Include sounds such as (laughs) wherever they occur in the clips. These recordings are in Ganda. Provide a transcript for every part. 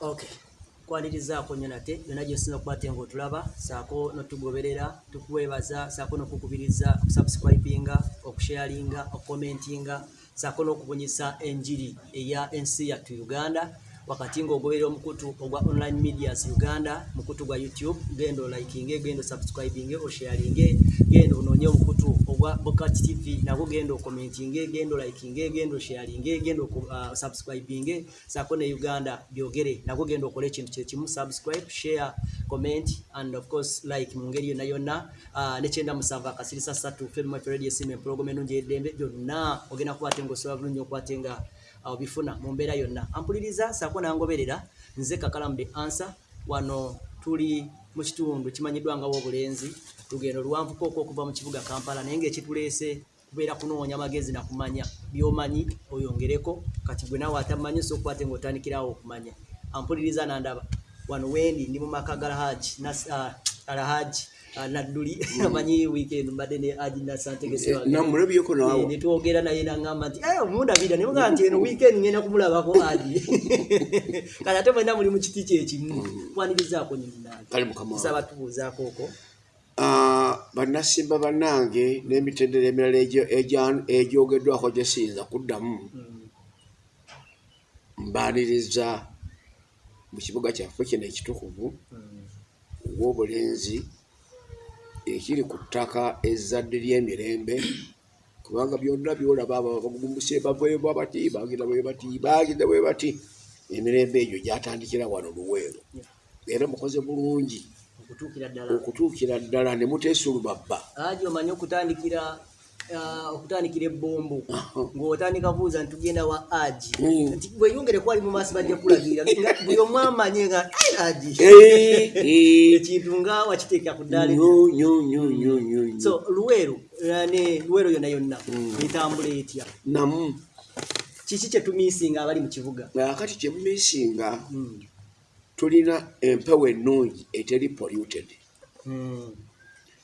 okay kwanirizaako nnyo nate yonna gyosinza okukwate ngaotulaba saako notugoberera tukuweebaza saako nokukubiriza okusubscribinga okusharinga okukomentinga saako n'okubunyisa enjiri eya ensi yattu uganda wakati ng'ogoberera omukutu ogwa online medias uganda mukutu gwa youtube genda olikinge genda osubscribinge osharinge genda onoonye omukutu ogwa bokat tv nagwo genda okomentinge genda olikinge genda osharinge genda osubscribinge saako ne uganda byogere. Nagwo genda okola ekintu kyekimu subscribe share comment and of course like mu ngeri yonna yonna. Uh, nekyenda musanvu akasirisa ssatu femmaradio esimu empologoma enungi eddembe byonna ogenda kukwate ngaosobola bulungi okwate nga obifuna mu mbeera yonna. Ampuliriza saako nangoberera nze kakalamu the answer wano tuli mu kitundu kimanyiddwa nga w'obulenzi lugendo lwanvukooko okuva mu kibuga kampala naye ngaekituleese kubeera kunoonya magezi nakumanya byomanyi oyongereko kati gwe nawe atamanyi so okukwate ngaotandikirawo okumanya. Ampuliriza nandaba wano wendi ndi mu maka ga alhaji uh, alhaji nadduli amanyi (laughs) weekend mbadde ne aji namulabyeko nawe netwogera naye nagamba nti "Eh, omundabira nemugaa nti eno weekend ngenda kumulabako aji. (laughs) Kati ate mwena muli mu kiti kyekimu kwanirizaako kale mukama wange. nyinasaba tubuuzaako okwo. Ah, bannasimba bannange n'emitendera emirala egyo- egya- egyogeddwako gye siyinza kuddamu mbaaniriza mu kibuga kyaffe kino ekitukuvu obw'obulenzi ekiri ku ttaka ezzadde ly'emirembe kubanga byonna byolaba abo bagumbuse baveebwa bati bagenda bwe bati bagenda bwe bati. Emirembe egyo gyatandikira wano luweero. Era mukoze bulungi okutuukira ddala. ne muteesulubabba. Aji omanyi okutandikira okutandikira ebbombo. Ng'otandika buuza nti tugenda wa aji Mm. nti bweyongere kwali mu maaso bajja kulagirira nga buli omu amanye nga "Ai, aji ekintu nga wakiteeka ku ddaala ebi- so luweero eh, ne luweero yonna yonna etambula etya? Namu. Kiki kyetumiisinga abali mu kibuga? Akati kyemumisinga Mm. tulina empewo ennungi eteri polluted. Mm.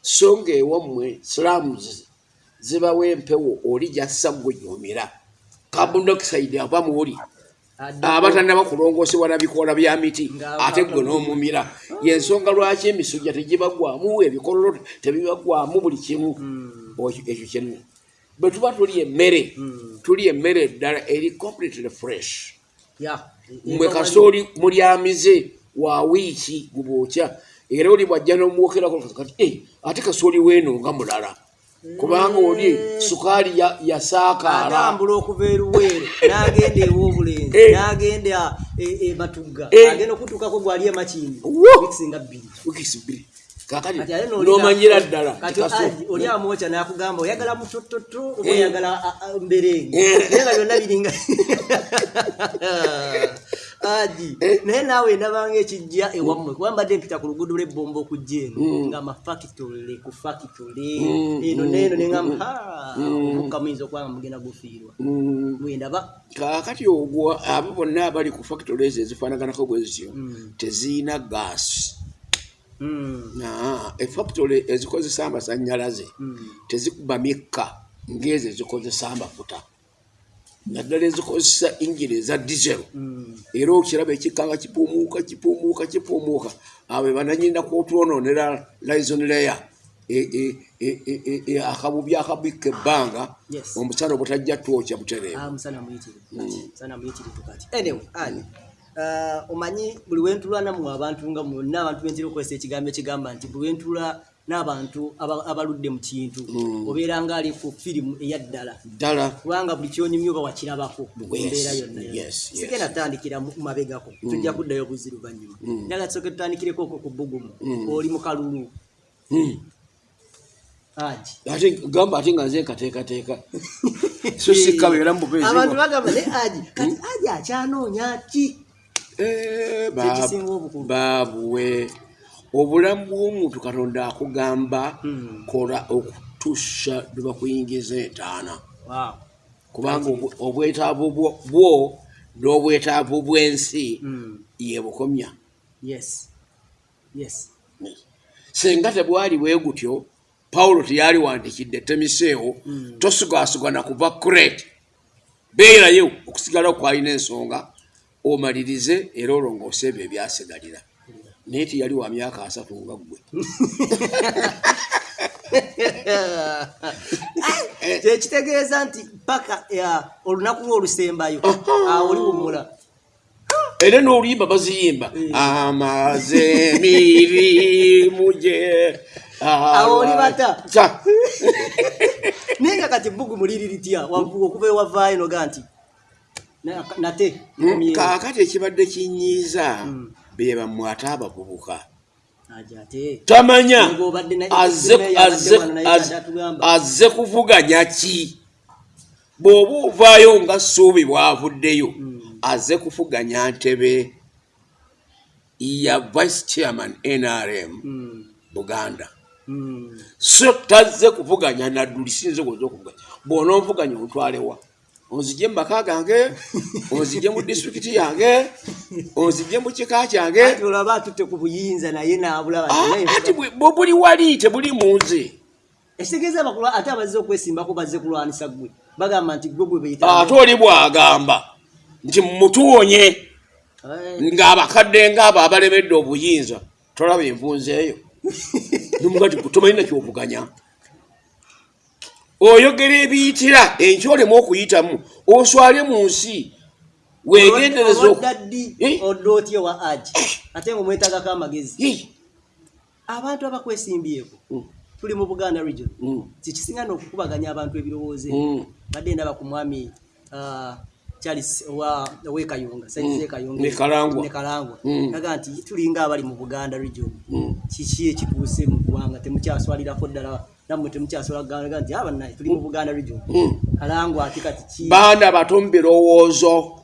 so ng'ewammwe slums zibawo empewo oli gyassa gwe gyomira carbon dioxide ava muwuli abatannaba kulongoosebwa na bikoola bya miti ate gwe mu- n'omumira. Yensonga lwaki emisujja tegibagwamu ebikololo tebibagwamu buli kimu? Mm. Okyo- ekyo kimu. Bwe tuba tuli emmere Mm. tuli emmere ddala eri completely fresh. Ya mwe kasooli mulyamize wa wiiki gubwokya era oli bwajja n'omwokerako kati "Eh, ate kasooli weeno nga mulala kubanga oli sukaali ya- yasaakaala atambula okuva eruweero (laughs) n'agenda ew'obulenzi Eh. n'agenda e- e Eh. agenda okutuukako gwali emakindi wikisinga bbiri. Wikiisi bbiri kakati n'omanyira ddala oli amwokya n'akugamba oyagala mutototo oba Eh. oyagala mberenge Eh. naye nga byonna biringa (laughs) aji Eh. naye naawe ndabanga ekijja ewammwe kuba mbadde mpita ku luguudo lw'ebbomba okujja eno Mm. nga mafakitole ku fakitole Mm, eno mm, neeno mm, neŋamba mm. Mm. omukka muyinza okuba nga mugenda gufiirwa Mm, mwendaba kaakati ogwo abo bonna abali ku factory ezo ezifaanaganako bwe zityo Mm. teziina gaasi Mm. Efactory ezikozesa amasannyalaze Mm. tezikuba mikka ng'ezo ezikozesa amafuta. Naddala ezikozesa ingini eza dizero Mm. era okiraba ekikka nga kipumuuka kipumuuka kipumuuka. Abo bananyina kwotwononera lison layer e- e- e- e- e- e- akabubi akabikka ebbanga. Yes. omusana obutajja twokya butereevu Uh, omanyi buli wentula namwe abantu nga mwonna abantu bentera okukozesa ekigambo ekigamba nti buli wentula n'abantu aba- abaludde mu kintu obeera nga ali ku firimu eyaddala ddala. Kubanga buli kyonyumya oba wakirabako mu Yes, mbeera yonna sigenda tutandikira mabegako tujja kuddayo buzzi luvannyuma njagala tusooke tutandikireko okwo ku bbugumu oli mu kalulu. Mm. ate gamba ate nga nze nkateekateeka. (laughs) So sikkabeera mu bubeezi abantu bagamba ne aji kati aji akyanoonya ki Eh, ba- Kyekisinga obukulu. baabuwe obulamu bw'omuntu katonda akugamba Hmm. kola okutuusa lwe bakuyingiza entaana kubanga obwe- obwetaavu bwo- n'obwetaavu bw'ensi Mm. ye bukomya Yes. Yes. senga tebwali bwe gutyo pawulo teyali wandikidde temiseewo tosigasiga na kuva crete beerayo okusigala okwalina ensonga omalirize era olongoose ebyo ebyasigalira naye tiyali wa myaka asatu nga ggwe. (laughs) Kyekitegeeza nti paka ya, olunaku lwe olusembayo awo oli wumula era n'oluyimba baziyimba Eh. amaze emirimu gye Awo oli bata? Sa- (laughs) naye nga kati bbugu muliri litya okuva ewavaayo noga nti nate Mm, komyewo. kaakati ekibadde kinyiiza Mm. be bammwe ate. Abavubuka tamanya azze kuvuganya ki bw'oba ovaayo nga ssuubi bw'avuddeyo Mm. azze kuvuganya ntebe. Ya vice chairman nrm buganda. So tazze kuvuganya nadduli sinze goza okuvuganya bw'onoonvuganya ontwalewa onzigye mu maka gange onzigye mu disitulikiti yange onzigye mu kika kyange. Ati olaba atutte ku buyinza naye naabulaba Ah, buli wali tebuli mu nze. Ekitegeeza bakulu ate abazze okwesimbako bazze kulwanisa ggwe. Bagamba nti gwe gwe beyita ate oli bw'agamba. Nti mutuwonye. Ng'abakadde ng'abo abalemedde obuyinza tolaba envunzeeyo (laughs) nomugati tomanyi nakyovuganya oyogera ebiyitira enkya olemu okuyitamu oswale mu nsi ddi Eh? odde otya wa aji ate ngaomwetagako amagezi Hii. abantu abakwesimbyeko Mm, tuli mu buganda region mm, kikisinga n'okukubaganya abantu ebirowoozo mm. badde ndaba ku mwami ah, charles owekayunga saizi Mm. ekayunga Ne Kalangwa. ne kalangwa Mm. aga nti tulinga abali mu buganda region Mm. kiki ekituuse mu ggwanga temukyaswalirako ddala nammwe temukyaswalaga nti abanaye tuli mu buganda region Mm. kalangwa ate kati ki baana bato mu birowoozo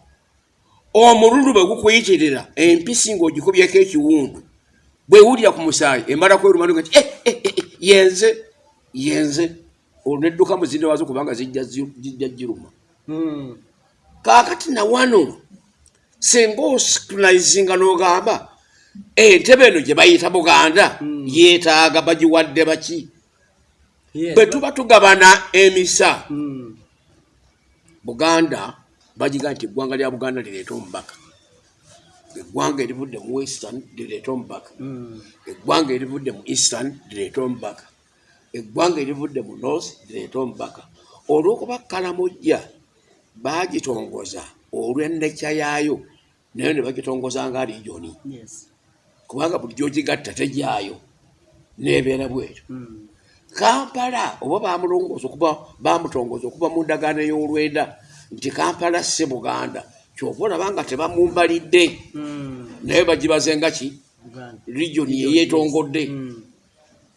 omululu bwe gukuyitirira empisi ng'ogikubyeko ekiwundu bwewulira ku musaayi emala kwerumanga nti "Eh, eh, eh, eh, yenze yenze olwo nedduka muzinde wazo kubanga zijja zi- zijja giruma Mm. kaakati na wano singa osikulizinga n'ogamba entebe eno gye bayita buganda Mm. yeetaaga bagiwadde baki. Bwe tuba tugabana emisa Mm. buganda bagiga nti eggwanga lya buganda lireeta omubaka. Eggwanga erivudde mu western lireeta omubaka. Mm. eggwanga erivudde mu eastern lireeta omubaka. Eggwanga erivudde mu north lireeta omubaka. Olw'okuba kalamojja baagitongoza olw'ennekya yaayo naye ne bagitongoza nga regioni kubanga buli gyogigatta tejyayo neebeera bwetyo. Mm. Kampala oba bamulongooza okuba bamutongoza okuva mu ndagaano ey'olwenda nti kampala si buganda. Kyova olaba nga tebamumbalidde. Mm. naye bagibaze nga ki? Regioni eyeetongodde Mm.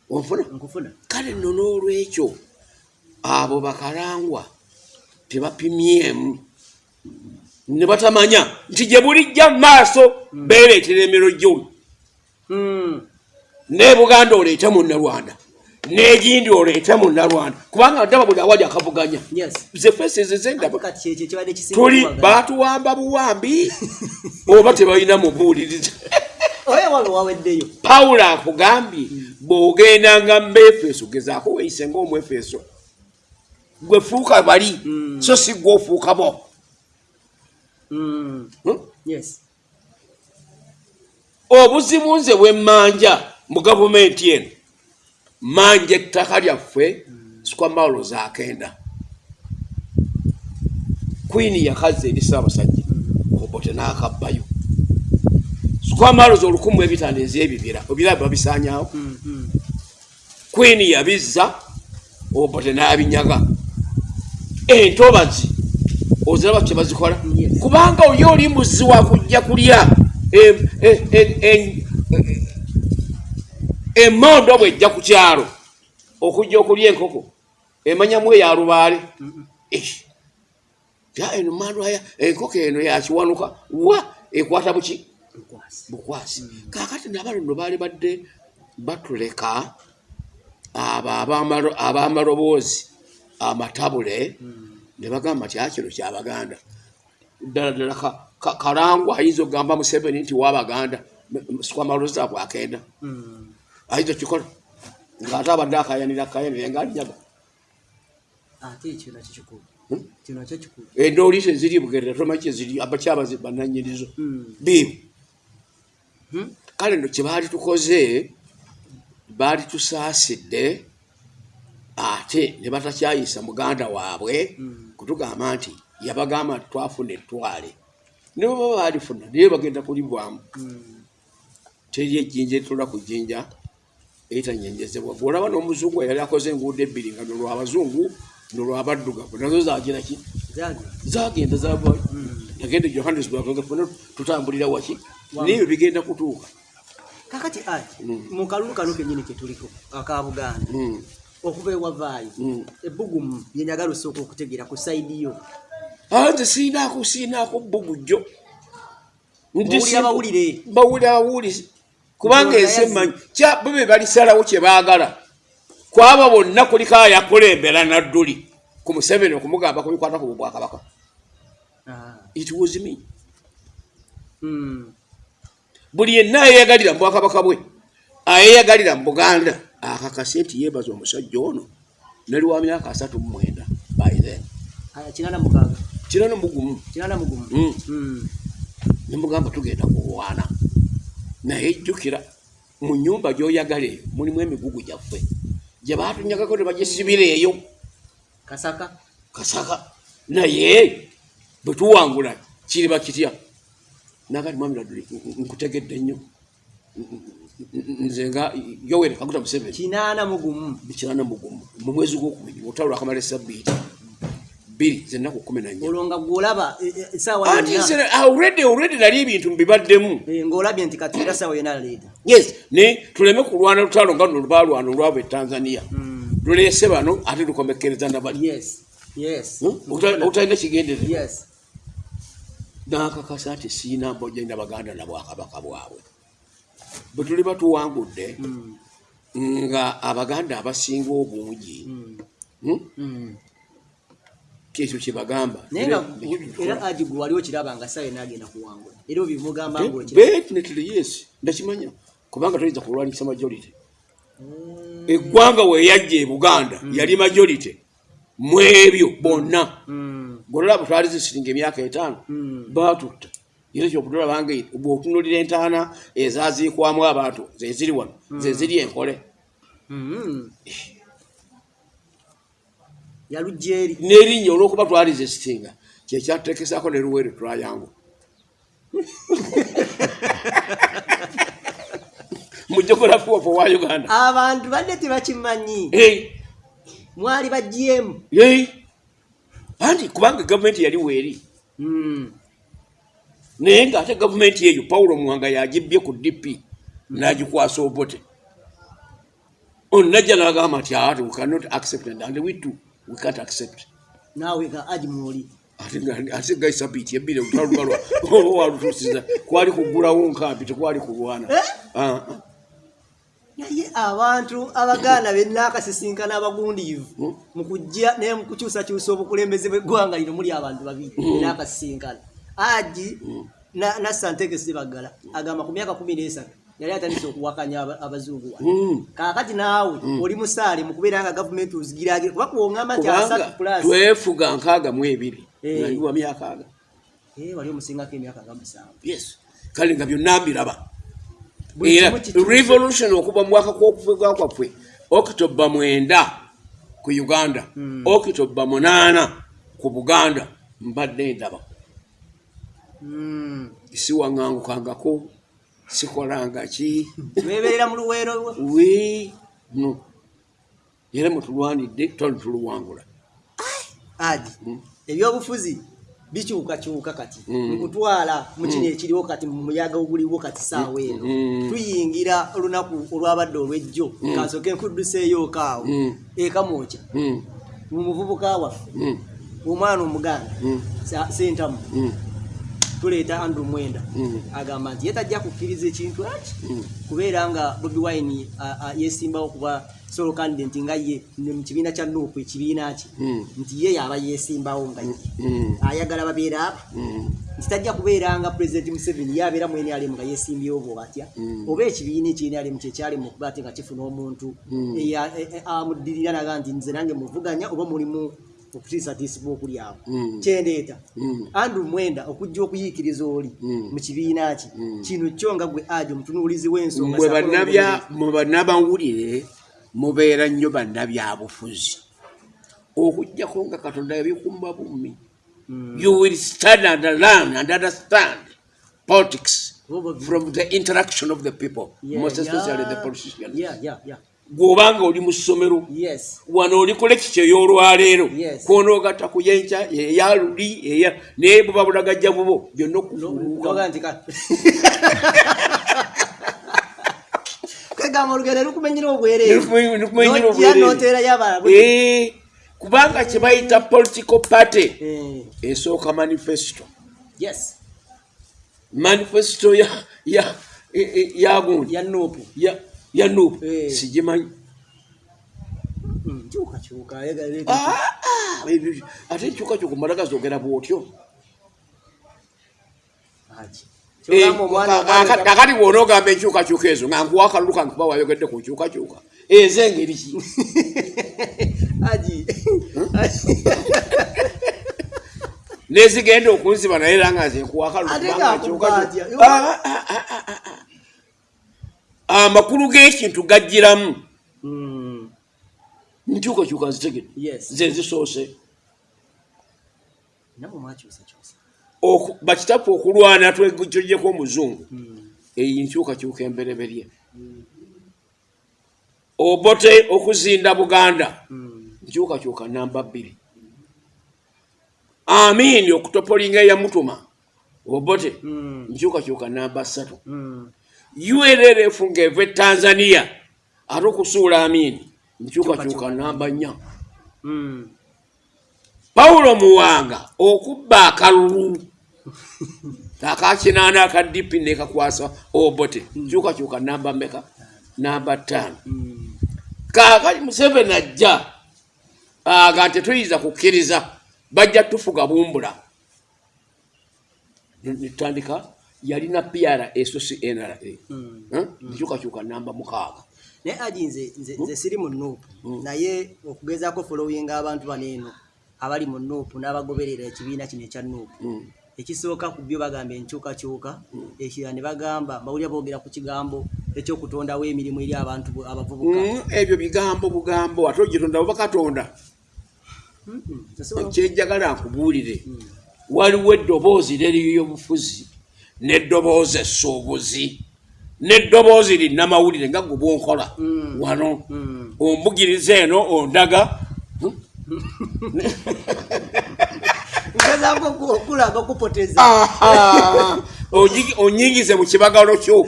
onfuna? Kale nno n'olwekyo abo bakalangwa tebapimyemu ne batamanya nti gye bulijja mu maaso beereetera emiro gyoli ne buganda oleete munnalwanda n'egindi oleete munnalwanda kubanga ndaba buli awali akavuganya. Yes. Ze fesezi zendaba kati kyekyo kibadde kisinga tuli okuwagala. batuwamba buwambi oba tebalina mubuuliriza. Pawulo akugambye bw'ogendanga mu efeso gezaako weeyise ng'omwefeso gwe fuuka bali Mm. so si gwe ofuuka bo. Mm. Hmm? yes. Obuzibu nze bwemmanja mu gavumenti eno manja ettaka lyaffe sikwamawulo zakenda kwini yakaza eri ssaabasajja obote n'akabbayo. Sikwamawulozi olukumu ebitanda ez'ebibira obira babisanyawo kwini yabizza obote n'abinyaga. Entobazi oziraba kye bazikola? Kubanga oli oli muzzi wa kujja kulya em- em- em- em- emondo bwejja ku kyalo okujja okulya enkoko emanyamu eya lubaale. Eh, eno mandwaya enkoko eno yakiwanuka wa ekwata buki? Bukwasi. Kakati nabalondo baali badde batuleka abo abamalo- ab'amaloboozi amatabule ne bagamba nti akino kyabaganda ddala ddala ka- ka- kalangwa ayinza okugamba museveni nti wabaganda sikwamaloozi zaabwe akenda Ayinza okikola ngaate abadde akayanira akayanire nga alinyaga ate ekyo nakyo kikulu. Kino kyo kikulu. Endooli teziri bugerera tomanyi kyeziri abakyabazi bananyirizo Mm. biibu Mhm. kale no kye baali tukoze baali tusaasidde ate ne batakyayisa muganda waabwe kutugamba nti yabagamba nti twafuna ettwale. Ne baba baalifuna naye bagenda kulibwamu. Teri ejjinja etula ku jjinja eritanyenzezebwa bwolaba n'omuzungu eyali akoze enguudo ebbiri nga nolwabazungu nolwabaddugavu nazo zagiraki Zagi. zagenda zava Mm. yagenda e johannesburg nga funa tutambulira waki naye bigenda kutuuka kakati ati Mm. mu kalulu kano kenyini ketuliko aka buganda Mm, okuva ewavaayo mm. ebbugumu byenjagala osooka okutegeera ku saidi yo Ah, nze siinaako siinaako bbugujjo Bawulira bawulire. bawulira bawulizi kubanga ensi emanyi bo be balisalawo kye baagala. Kwaba bonna kuliko ayakulembera nadduli. Ku museveni okumugamba kubikwata ku bwakabaka. Ah. it was me. Mm. buli yenna ayeyagalira mu bwakabaka bwe ayeyagalira mu buganda akakase nti yeebaza omusajja ono nali wa myaka asatu mu mwenda by then. Ah, kinana mugumu. Kinana mugumu. Mm. Mm. nemugamba tugenda kuwaana naye jjukira mu nyumba gy'oyagala eyo mulimu emigugu gyaffe. Gye baatunyagako ne bagisibira eyo. Kasaka? Kasaka. Naye bwe tuwangula kiriba kitya? Nagati mwami laduli nkutegedde nnyo. Nze nga yoweri kaguta museveni. Kinana mugumu. Kirana mugumu. Mu mwezi gwokubiri olutalo lwakamala esabbiiti bbiri zennaku kumi nanya olwo nga gwolaba e- e- already already nali ebintu mbibaddemu. Eh, ng'olabye nti kati era essaawa yonna leeta yes ne tuleme kulwana lutalo nga luno lwalwana olwava e tanzania. Luleese bano ate lukomekereza nabali yes yes. Obutalina kigenderera. Yes. Nakakasa nti siina mbojja na baganda na bwakabaka bwabwe. Bwe tuli batuwangudde Mm. nga abaganda abasinga obungi Mm. hmm, Mm. kyekyo kyebagamba naye nga era agi gwe wali okiraba nga saa yonna agenda kuwangula. Era obimugamba ngaokira definitely yes. Ndakimanya. Kubanga toyinza kulwanyisa majority. Eggwanga weyajja e buganda yali majority. Mu ebyo bonna. Golaba twali zisiringa emyaka etaano batutta era kyokutulabanga bwotunulira entaana ezaziikwamu abantu zeziri wano zeziri enkole yalujja eri n'erinnya olwokuba twali zesitinga kyekyatekesaako ne luwere tulayangu (laughs) mu geography of wa uganda. Abantu badde tebakimanyi. Hey, mwali bagyemu hey. anti kubanga gavumenti yali weeri. Naye ng'ate gavumenti eyo pawulo muwanga yagibbye ku dp n'agikwasa obote. Onajja n'agamba nti ati we cannot accept it, and we too we can't accept. Naawe nga agi mwoli ate nga isabiiti ebbiri olutalubalwa walutuusiza kwali kugulawo nkampi tekwali kulwana Ah, ah. naye abantu abaganda bennaakasisinkana abagundiivu Hmm? mu kujja naye mu kukyusakyusa obukulembeze bw'eggwanga lino muli abantu babiri bennaakasisinkana agi na- nasantegesi baggala agamba ku myaka kumi n'esatu yali atandise okuwakanya aba- abazungu wano. Mm. kaakati naawe oli musaale mu kubeera nga gavumenti ozigiragira kuba kuwoŋŋamba nti asatu plus. twefuga nkaaga mu ebiri. Eh. nga ndiwa myaka aga. Eh, wali omusingako emyaka nga musanvu. Yes. Kale nga byonna mbiraba. Era revolution okuva mwaka kwokufuga kwaffe okitoba mwenda ku uganda Mm. okitoba munaana ku buganda mbadde ndaba. Siwaŋŋangukangako sikolanga ki? Weebeerera mu luweero wi no. Era mutulwanidde toli tuluwangula adi Mm. ebyobufuzi bikyukakyuka kati. Mm. nkutwala mu kino ekiriwo kati mu muyaga oguliwo kati saawa eno. Tuyingira olunaku olwabadde olwejjo kansooke nkudduseeyoko awo ekamwokya mu muvubuka waffe omwana omuganda sentamu tuleeta andrew mwenda. Mm, agamba nti ye tajja kukkiriza ekintu eki mm. kubeera nga bobi wine yesimbawo kuba solo candidate nga ye mu kibiina kya nuupu ekibiina kye Mm. nti ye yaba yesimbawo nga ye. Ayagala babeera mm, nti tajja kubeera nga president museveni yabeera mu nrm nga yesimbyewo bwe batya Mm. oba ekibiina ekyenrm kyekyali mu kuba ati nga kifuna omuntu e- e- amuddirira naga nti nze nange muvuganya oba mulimu okutiisatiisibwa okuli awo Mm. kyendeeta Mm. andrew mwenda okujja okuyiikiriza oli Mm. mu kibiina ki kino kyo nga gwe ajo omutunuulizi w'ensonga mu bannabawulire mubeera nnyo bannabyabufuzi okugjako nga katonda yabikumba bumi Mm. you will stand and learn and understand politics from the interaction of the people Yeah, most especially yeah. the politicians Yeah, yeah, yeah. Bw'obanga oli mu ssomero wano oli ku lekikyo ey'olwaleero Yes. kwonogatta ku yenkya eya luli eya naye buba bulagajja bubo byonna No- okufuuluka noga nti ka- (laughs) kwegamba olugero lukumenyera n'oteerayo abalala Eh, kubanga kye bayita political party Eh, esooka manifesto. Yes. Manifesto ya ya nuupu sigimanyi ate ekyukakyuka mala gazogera bwotyo Eh, aka- akati bwona ogamba enkyukakyuka ezo nga nkuwa akalulu kange kuba wayogedde ku nkyukakyuka ezengeri ki aji nezigenda okunziba naye era nga nze nkuwa akalulu amakulu g'ekintu gajjiramu. Mm, nkyukakyuka nzitegedde. Yes. Ze zisoose namwe mwakyusakyusa Oku- bakitapu okulwana twejeko omuzungu. Mm, eyi nkyukakyuka embereberye. Obote okuzinda buganda. Nkyukakyuka namba bbiri. Amiini okutopolinga eyamutuma. Obote. Nkyukakyuka namba ssatu mm. urrf ng'eva e tanzania ate okusuula amiini nkyukakyuka namba nnya. Mm. pawulo muwanga okubba akalulu. (laughs) Akakinaana aka dipi nekakwasa obote. Kyukakyuka namba meka namba ttaano. Mm. kaakati museveni ajja aga tetuyinza kukkiriza bajja tufuga bumbula. Netutandika yalina piara esocnra Mm. nkyukakyuka namba mukaaga. Naye aji nze nze- siri mu nuupu naye okugezaako followinga abantu bano eno abali mu nuupu n'abagoberera ekibiina kino ekya nuupu Mm. ekisooka ku byo bagamba enkyukakyuka ekirala ne bagamba mbawulira boogera ku kigambo ekyokutondawo emirimu eri abantu abavubuka. Mm, ebyo bigambo bugambo ate ogitonda oba katonda? Mm-mm. Tasobola- kyenjagala nkubuulire. Waliwo eddoboozi leriyobufuzi n'eddoboozi essuubuzi n'eddoboozi linnamawulire nga gwe bwonkola Mm. wano Mm. ombugiriza eno ondaga ngezaako oku- okulaga okupoteza Aha! Onyi- onyingize mu kibagalo kyo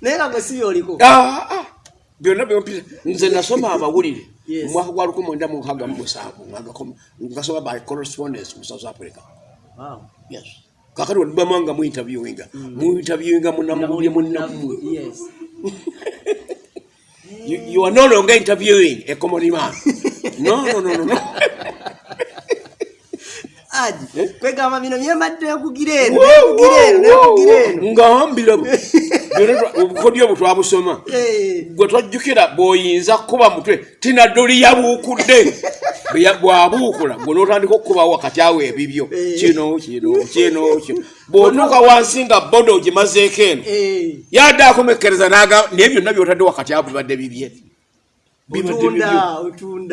naye nga gwe si byoliko Ah, ah. byonna byompisa nze nasoma amawulire Yes. mu mwaka gwa lukumi mwenda mu nkaaga mu musanvu nga ngasoma by correspondence mu south africa. Yes. Kakati wadibama nga muinterviewinga. Muinterviewinga munamawulire munamu Yes. (laughs) you, you are no longer interviewing a common man. (laughs) No no no no, no. (laughs) aji kwegamba bino byembadde nekugira eno nekugira eno nekugira eno ngambira obukodyo bwe twabusoma. Eh. gwe twajjukira bw'oyinza kukuba mutwe tinaddoli yabuukudde. Bw'abuukula gwe n'otandika okukuba wakati awo ebibyo. Kino kino kino kino. Bw'otuuka wansi nga bodo ogimazeeko eno yadde akomekkereza n'agamba naye byonna by'otadde wakati awo bibadde bibye.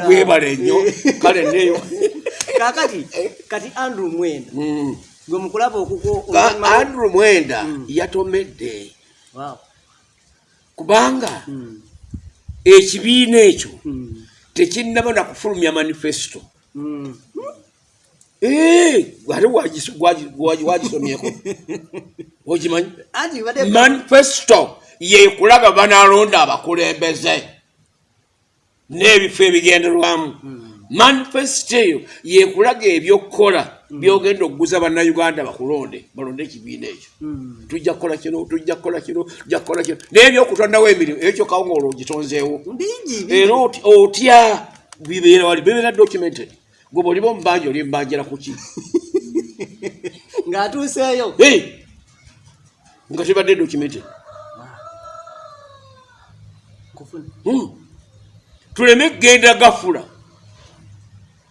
Webale nnyo. Kale neyo (laughs) kakati kati andrew mwenda Mm. gwe mukulaba okuko Ka- andrew mwenda yatomedde. Wow. Kubanga Mm. ekibiina ekyo Mm. tekinnaba na kufulumya manifesto. Mm. Eh, ate wagi- wagisomyeko badde manifesto yekulaga banalonda abakulembeze n'ebifo ebigenderwamu. Manifesto eyo yekulaga ebyokukola byogenda okuguza bannayuganda bakulonde balonde ekibiina ekyo. Mm. tujja kukola kino tujja kukola kino tujja kukola kino. Naye ebyokutondawo emirimu ekyo kawo ngaolwo ogitonzeewo era otya bibeera wali bibeera documented. Gwe bwoliba omubanja oli mbanjira kuki (laughs) ng'atuuseeyo. Hey! nga tebadde documented. Hmm. tuleme kgenda gafula.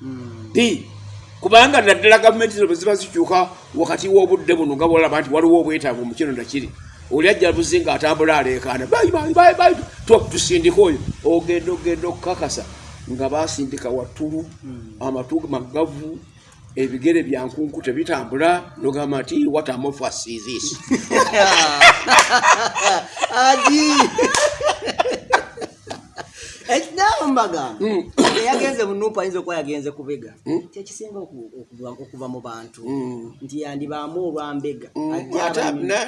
Mm. Bi, kubanga naddala gavumenti bwe ziba zikyuka wakati w'obudde buno nga bolaba nti waliwo obwetaavu mu kino nakiri. Oli ajja buzi aleekaana bayi bayi tu- tusindika oyo. Ogenda ogenda okukakasa nga basindika wattulu amatu magavu ebigere byankunku tebitambula nogamba nti watamofasisis (laughs) agi ekinaaba mubagamba eyagenze munupu ayinza okuba yagenze kubega kyekisinga oku- okuva- mu bantu. Nti yandibaamu olwambega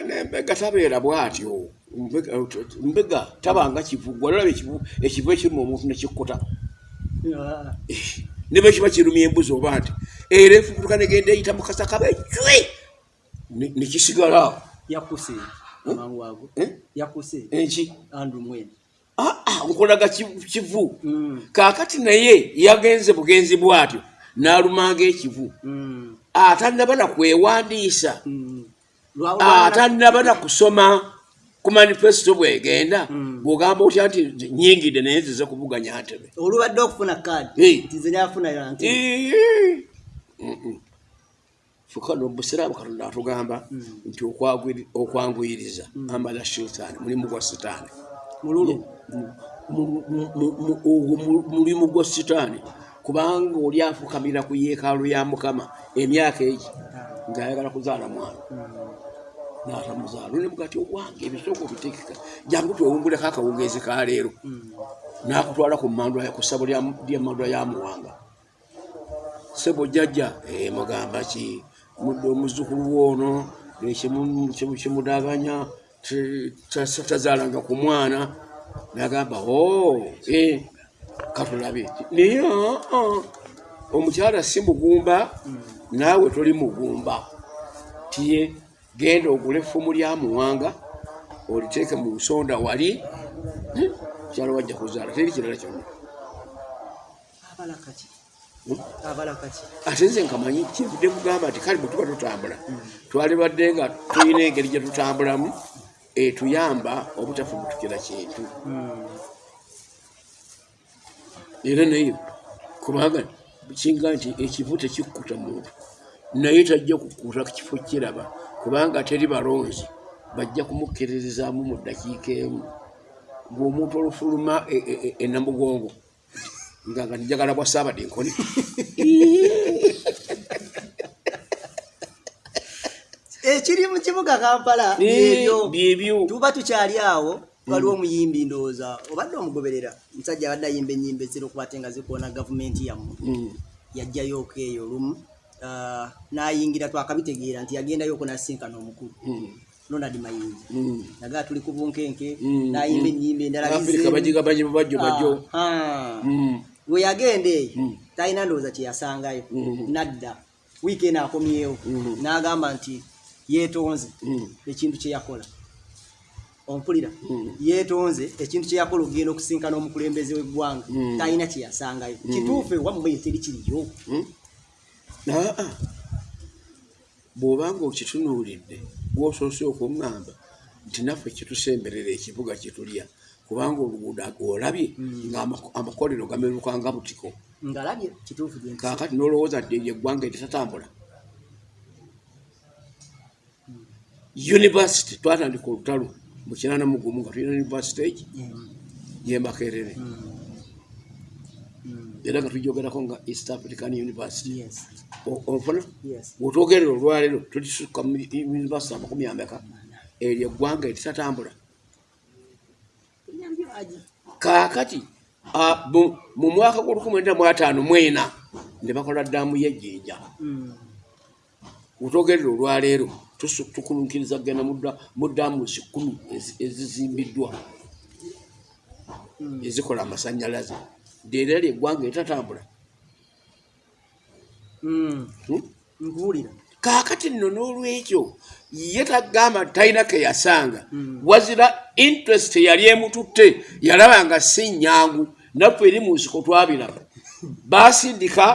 nembega tabeera bwatyo. Mbega- tabanga kivu gwalaba ekivu ekirimu omuntu nekikkuta Ah, ne bwe kiba kirumya embuzi oba nti era efubutuka negenda eyita mu kasaka becwe nekisigala yakuse amangu ago. Yakuse enki? Andrew mwene. ah, nkolaga ki- kivu Mm, kaakati naye yagenze bugenzi bwatyo n'alumanga ekivu. Mm, atannaba na kwewandiisa. Mm. Lwa- atannaba na kusoma ku manifesito bwegenda Mm. bwogamba otya nti nyingidde naye nzize kuvuganya ntebe. Olubadde okufuna kaadi nti fuka nobusiraamu katonda atugamba nti okwagwiri- okwanguyiriza. Ambala shetaani mulimu gwa sitaani mululu Mu- mu- mu- mu- ogwo mu- mulimu gwa sitaani. Kubanga oli afukamira ku yeekaalu ya mukama emyaka egi ng'ayagala kuzaala mwana. N'atamuzaala ne mugati ogwange ebisoko bitekeka jangu twewunguleko akawungeezi ka leero. N'akutwala ku mandwa ku ssabo ly'emandwa ya muwanga. Sebo jjajja eh, mugamba ki? Mudde omuzukulu woono eh, tazaalanga ku mwana. Nagamba o eh, katulabe. Naye ah, ah, omukyala si mugumba naawe toli mugumba. Tiye genda ogule effumu lya muwanga oliteeke mu nsonda wali. Eh, kyala wajja kuzaala teri kirala kyonna. Abalakaki Hmm? ate nze nkamanyi kyevudde kugamba nti kale bwe tuba tutambula. Twalibadde nga tulina engeri gye tutambulamu etuyamba obutafubutukira kintu era naye kubanga kinga nti ekivu tekikkuta muntu. Naye tajja kukuta kifo kiraba kubanga teri balonzi bajja kumukkirizaamu mu ddakiika emu. Ng'omuntu olufuluma e- e- e- enamugongo nga nga njagala bwa saabadde nkoni (laughs) ekiri mu kibuga kampala Eh, ebyo byebyo tuba tukyali awo waliwo omuyimbi ndowooza obadde omugoberera musajja abadde ayimba enyimba ezira okuba ate nga zikoona gavumenti yammwe Mm. yajjayoko eyo olumu ah, n'ayingira twakabitegeera nti yagendayoko n'asisinkana omukulu Mm. ronald mayinji Mm. nagaa tuli ku bunkenke Mm, n'ayimba mm. enyimba endala afirika bagigabanyi bajjo bajjo Aha. Mm. we yagenda eyo Mm. talina ndowooza kyeyasangayo nadda wiiki eno akomyewo n'agamba nti yeetonze Mm. ekintu kyeyakola ompulira. Mm. yeetonze ekintu kyeyakola okugenda okusinkana omukulembeze w'eggwanga. Mm. talina kyeyasangayo kituufu ewammwe teri kiriyo. Aa, bw'obanga okitunuulidde gwosoose okuŋŋamba nti naffe kitusemberera ekibuga kyetulya kubanga oluguudo olabye nga amako- amakolero gameruka nga butiko. Kaakati n'olowooza dde eggwanga eritatambula univesity twatandika olutalo mu kinana mugumu nga tulina univesity egi yemakerere era nga tujogerako nga east african university. Ofuna yes. Bwotwogerera olwaleero tulisuka mu univesity amakumi ameka. Eryo eggwanga eritatambula kaakati mu- mwaka gw'olukumi mu ataano mwena ne bakola ddaamu yejjinja Mm. bwotwogerera olwaleero tusu- tukulunkiriza kgenda mu dda- mu ddaamu zikumi ezi- ezizimbiddwa. Ezikola amasanyalaze. Ddeera eryo eggwanga eritatambula Mm. Hmm? nkuwulira. Kaakati nno n'olwekyo ye tagamba talina ke yasanga. Wazira interest yali emututte yalaba nga si nyangu naffe eri mu nsiko twabiraba. Baasindika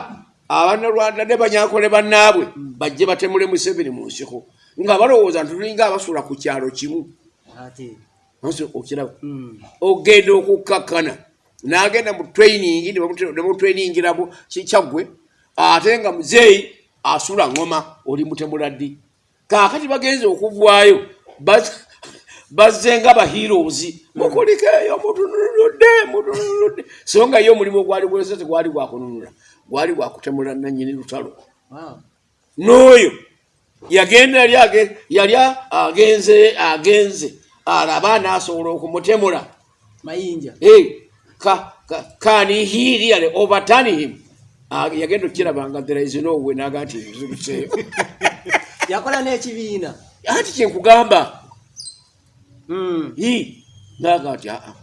abanalwanda ne banyankole bannaabwe bajje batemule museveni mu nsiko nga balowooza nti tulinga abasula ku kyalo kimu. Okiraba. Mm. ogenda okukkakkana n'agenda mu training nemutrainingiramu kyaggwe ate nga muzeeyi asula ngoma oli mutemula ddi. Kaakati bagenze okuvaayo bazze nga bahirozi mukulikeeyo mutunuludde mutunuludde so nga ye omulimu ogwali gwese tegwali gwakununula gwali gwakutemula nanyini lutalo. N'oyo yagenda yali agenze agenze. Alaba naasobola okumutemula. Mayinja. Kanihiriale overturning yagenda okirabanga there is no way naga nti nzuluseeyo (laughs) yakola n'ekibiina. Ati kyenkugamba Hmm. naga nti aa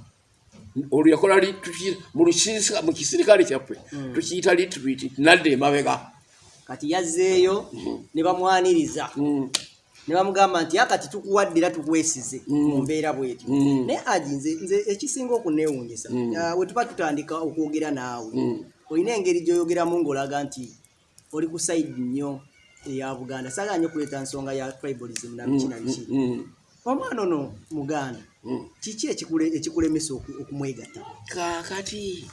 olwo yakola mu kisirikale kyaffe Hmm. tukiyita litrit nadde emabega kati yazzeeyo ne bamwaniriza Mm. ne bamugamba nti akati tukuwaddira tukwesize Mm. mu mbeera bwetyo Mm. naye agi nze nze ekisinga okuneewuunyisa Mm. ah, we tuba tutandika okwogera naawe Mm. olina engeri gy'oyogeramu ng'olaga nti oli ku sayidi nnyo eya buganda saagala nnyo okuleeta nsonga ya tribalism nabiki nabiki Mm. omwana ono muganda Mm. kiki ekikule- ekikulemesa oku- okumwegatta kaakati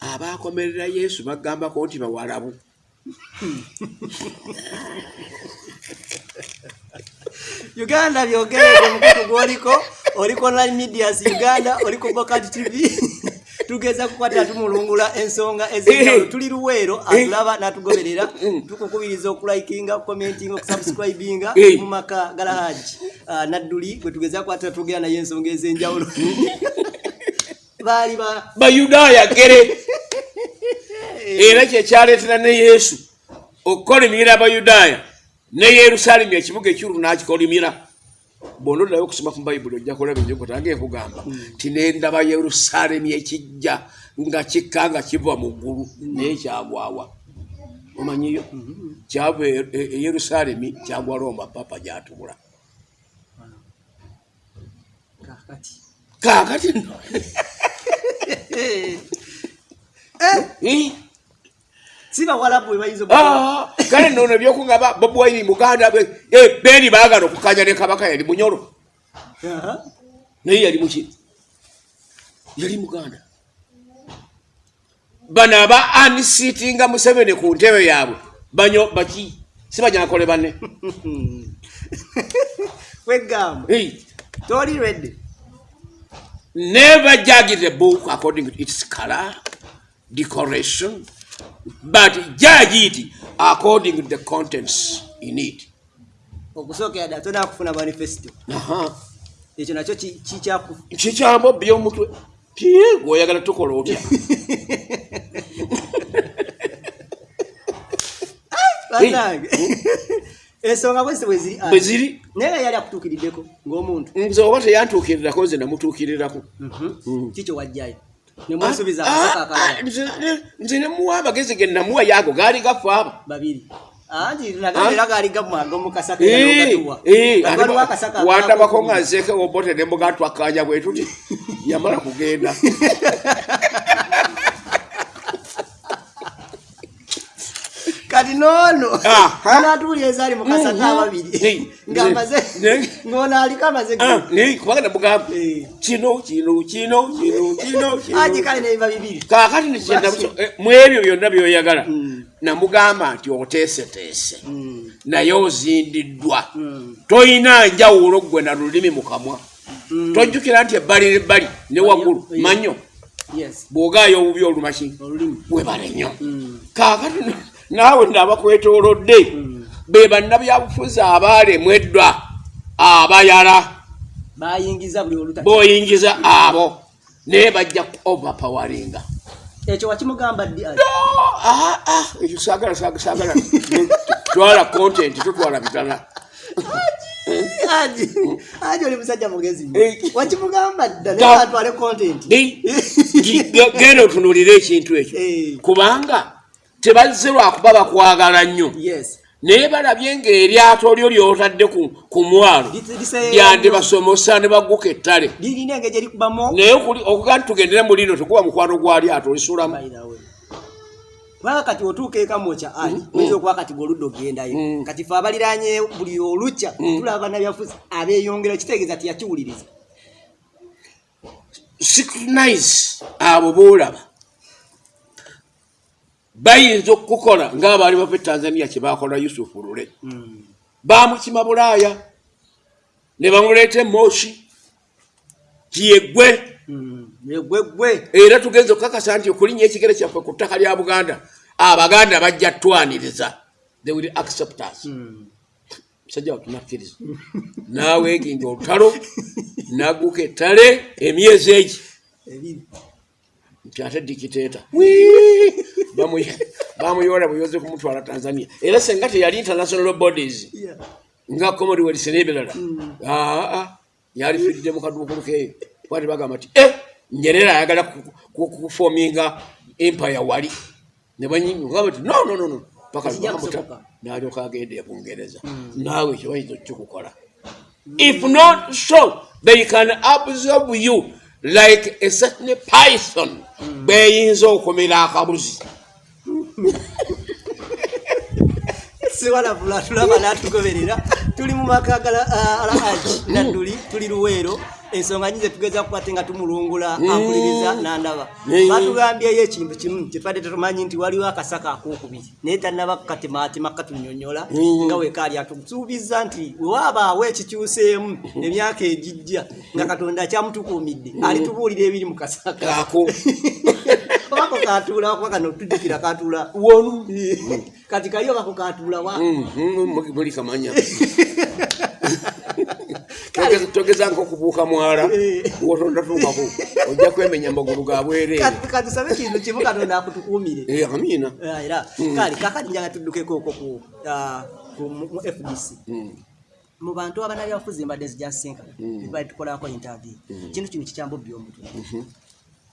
abaakomerera yesu bagambako nti bawalabu (laughs) uganda byogerere omukutu gwoliko oliko online medias uganda oliko bokat tv (laughs) tugeza kukwata tumulungula ensonga ezenjawulo. Tuli luweero atulaba n'atugoberera tukukubiriza okulikinga okukomentinga okusubscribinga mu maka galahaji Ah, nadduli gwe tugeza kukwata tugera naye ensonga ezenjawulo. (laughs) Baali ba bayudaaya gere era kyekyaleetera ne yesu okukolimira abayudaaya ne yerusaalemu ekibuga ekikulu n'akikolimira. Bwona oddayo okusoma ku bayibuli ojja kulaba enjogota nga ekugamba ti nendaba yerusaalemu ekijja nga kikka nga kiva mu ggulu naye kyagwawa omanyiyo? Kyava e e- e yerusaalemi kyagwa roma papa gyatubula. Kakati kaakati nno? (laughs) Eh? Si bawalabu bwe bayinza Ah, kale nono ebyokugamba bobi wine muganda bwe eh, baagala okukanya ne kabaka yali munyolo naye yali muki yali muganda. Bano aba anisitinga museveni ku ntebe yaabwe banyo baki si banyakole banne. (laughs) Wegamba toli redde never judge the book according to its color decoration but judge it according to the contents in it. Okusookera ddala tonakufuna manifesito Aha. ekyo nakyo ki- kikyaku kikyambo byomutwe pye gweoyagala tukola otya? (laughs) Banange ensonga bwezi bwe ziri bwe ziri? naye nga yali akutuukiriddeko ng'omuntu. Nze oba teyantuukirirako nze namutuukirirako. Kikyo wajjayo nemwesuubiza akasaka akalala Ah, nze- nze nemuwa amagezi ge namuwa yaago gaali gafaaba babiri. Anti nagamba era gaali gamwaga omukasaka waliwo akasaka wandabako nga nzeeke obote nembuga twakanya bwe tuti (laughs) yamala kugenda (laughs) kati noono Aha. (laughs) natuulya ezaali mukasaka Mhm. ababiri Hey, (laughs) ng'amaze ng'ono aliko amaze Ah, kubanga namugamba Eh. kino kino kino kino kino (laughs) aji kale nebiba bibiri. Kaakati nekyenda mu ebyo byonna byoyagala namugamba nti oteeseteese. Mm, naye ozindiddwa. Mm, toyina njawulo gwe na lulimi mu kamwa. Mm. tojjukira nti ebbali nebbali ne waggulu Manyo, bw'ogaayo obubi olumaki webale nnyo. Mm, kaakati naawe naabakwetoolodde be bannabyabufuzi abaalemweddwa abayala. Bayingiza buli oluta b'oyingiza abo naye bajja ku overpowaringa ekyo wakimugamba ddi Ah, ah, ekyo saagala saagala (laughs) twala content tutwala bitala. Aji aji oli musajja mugezi. Eh. wakimugamba dda Da. naye atwale content. Genda otunuulire ekintu ekyo. Eh, kubanga tebazze lwakuba bakwagala nnyo. Yes. Naye balabye ng'eryato lyo lyotadde ku mwalo lyandibasomosa ne bagguka ettale. Naye okuga nti tugendere mu lino tekuba mukwano gwa lyato olisulamu kubanga kati otuuka ekamwokya ali oyinza okuba kati gweoludda ogendayo. Mm. kati fe abaliranye buli olukya tulaba bannabyafuzi abeeyongera kitegeeza tiyakiwuliriza scrutinize abo boolaba bayinza okukola ngaabaali bava etanzania kyebakola yusufu lule. Bamukima bulaaya ne bamuleeta emoshi tiyegwe Mm. yegwegwe era tugenza okukakasa nti okulinnya ekigere kyaffe ku ttaka lya buganda abaganda bajja twaniriza they will accept us. Mm. musajja watunakkiriza (laughs) naaweeginga olutalo nagguka ettale emyezi egi nti ate dikiteeta bamuyoola buyoze kumutwala tanzania. Era senga teyali international bodies nga commonwealth n'ebirala aa yalifiiridde mu kaduukulu keeyo kwati bagamba nti e nyerera ayagala ku- ku- kufominga empire wali. Ne banyingamba ti no no no no. Paka Tekijja bamuta kusoboka. n'alyoka agenda e bungereza. Naawe ekyo bayinza okikukola if not so they can absorb you like a certain python. Beyinza okumira akabuzi (laughs) siwalabula tulaba natugoberera tuli mu maka gala alhaji nadduli tuli luweero. Ensonga nyinza tugeza kukwate nga tumulungula ampuliriza nandaba. Mm. batugambyeyo ekintu kimu kyetwadde tetumanyi nti waliwo akasaka akokubiri. Naye tannaba kukatemaatema katunyonyola Mm. nga wekaali atusuubiza nti wewaabaawo ekikyuseemu emyaka egijja nga katonda akyamutukuumidde alitubuulira ebiri mu kasaka. Ako (laughs) obako katuula kuba kano tujjukira katuula wonu (laughs) kati kaliyo kako katuula wa. Mhm, muli kamanya. (laughs) Togeza- togeza nkokubuuka mwala. Eh. wotondatuukako ojja kwemenya magulu ga bwereere Kati- katusabe kintu kimu katonda akutukuumire Eh, amiina Ah, era kale kakati njanga tuddukeko okwo ku ah, ku- mu fdc Mm, mu bantu abanalyafuzi mbadde zijasinkana bali tukolako interview. Kintu kino kikyambubbi omutwe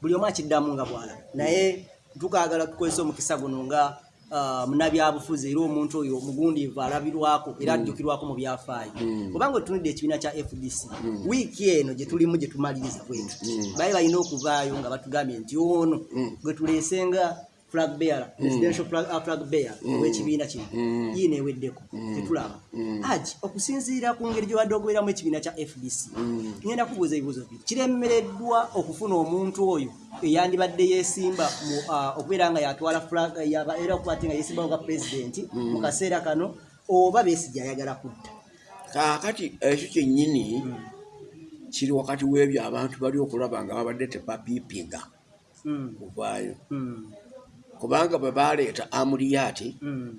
buli omu akiddamu nga bwalaba naye tukagala tukozesa omukisa guno nga ah, munabyabufuzi era omuntu oyo mugundiivu alabirwako era ajjukirwako mu byafaayo. Kubanga otunudde ekibiina kya fdc wiiki eno gye tulimu gye tumaliriza bwetu baali balina okuvaayo nga batugambye nti ono gwe tuleesenga flag bearer. Presidential flag, uh, bearer. W'ekibiina kino. Yiino eweddeko tetulaba. Aji okusinziira ku ngeri gye wadde ogobereramu ekibiina kya fdc ngenda kubuuza ebibuuzo bibiri kiremereddwa okufuna omuntu oyo eyandibadde yeesimba mu, uh, okubeera nga yatwala era okuba ate nga yeesimbawo nga pulezidenti mu kaseera kano oba beesigye ayagala kutta kaakati ekyo kyennyini kiri wakati w'ebyo abantu bali okulaba nga babadde tebapiipinga Mm, kuvaayo. Mm, kubanga bwe baleeta amuriyaati mm,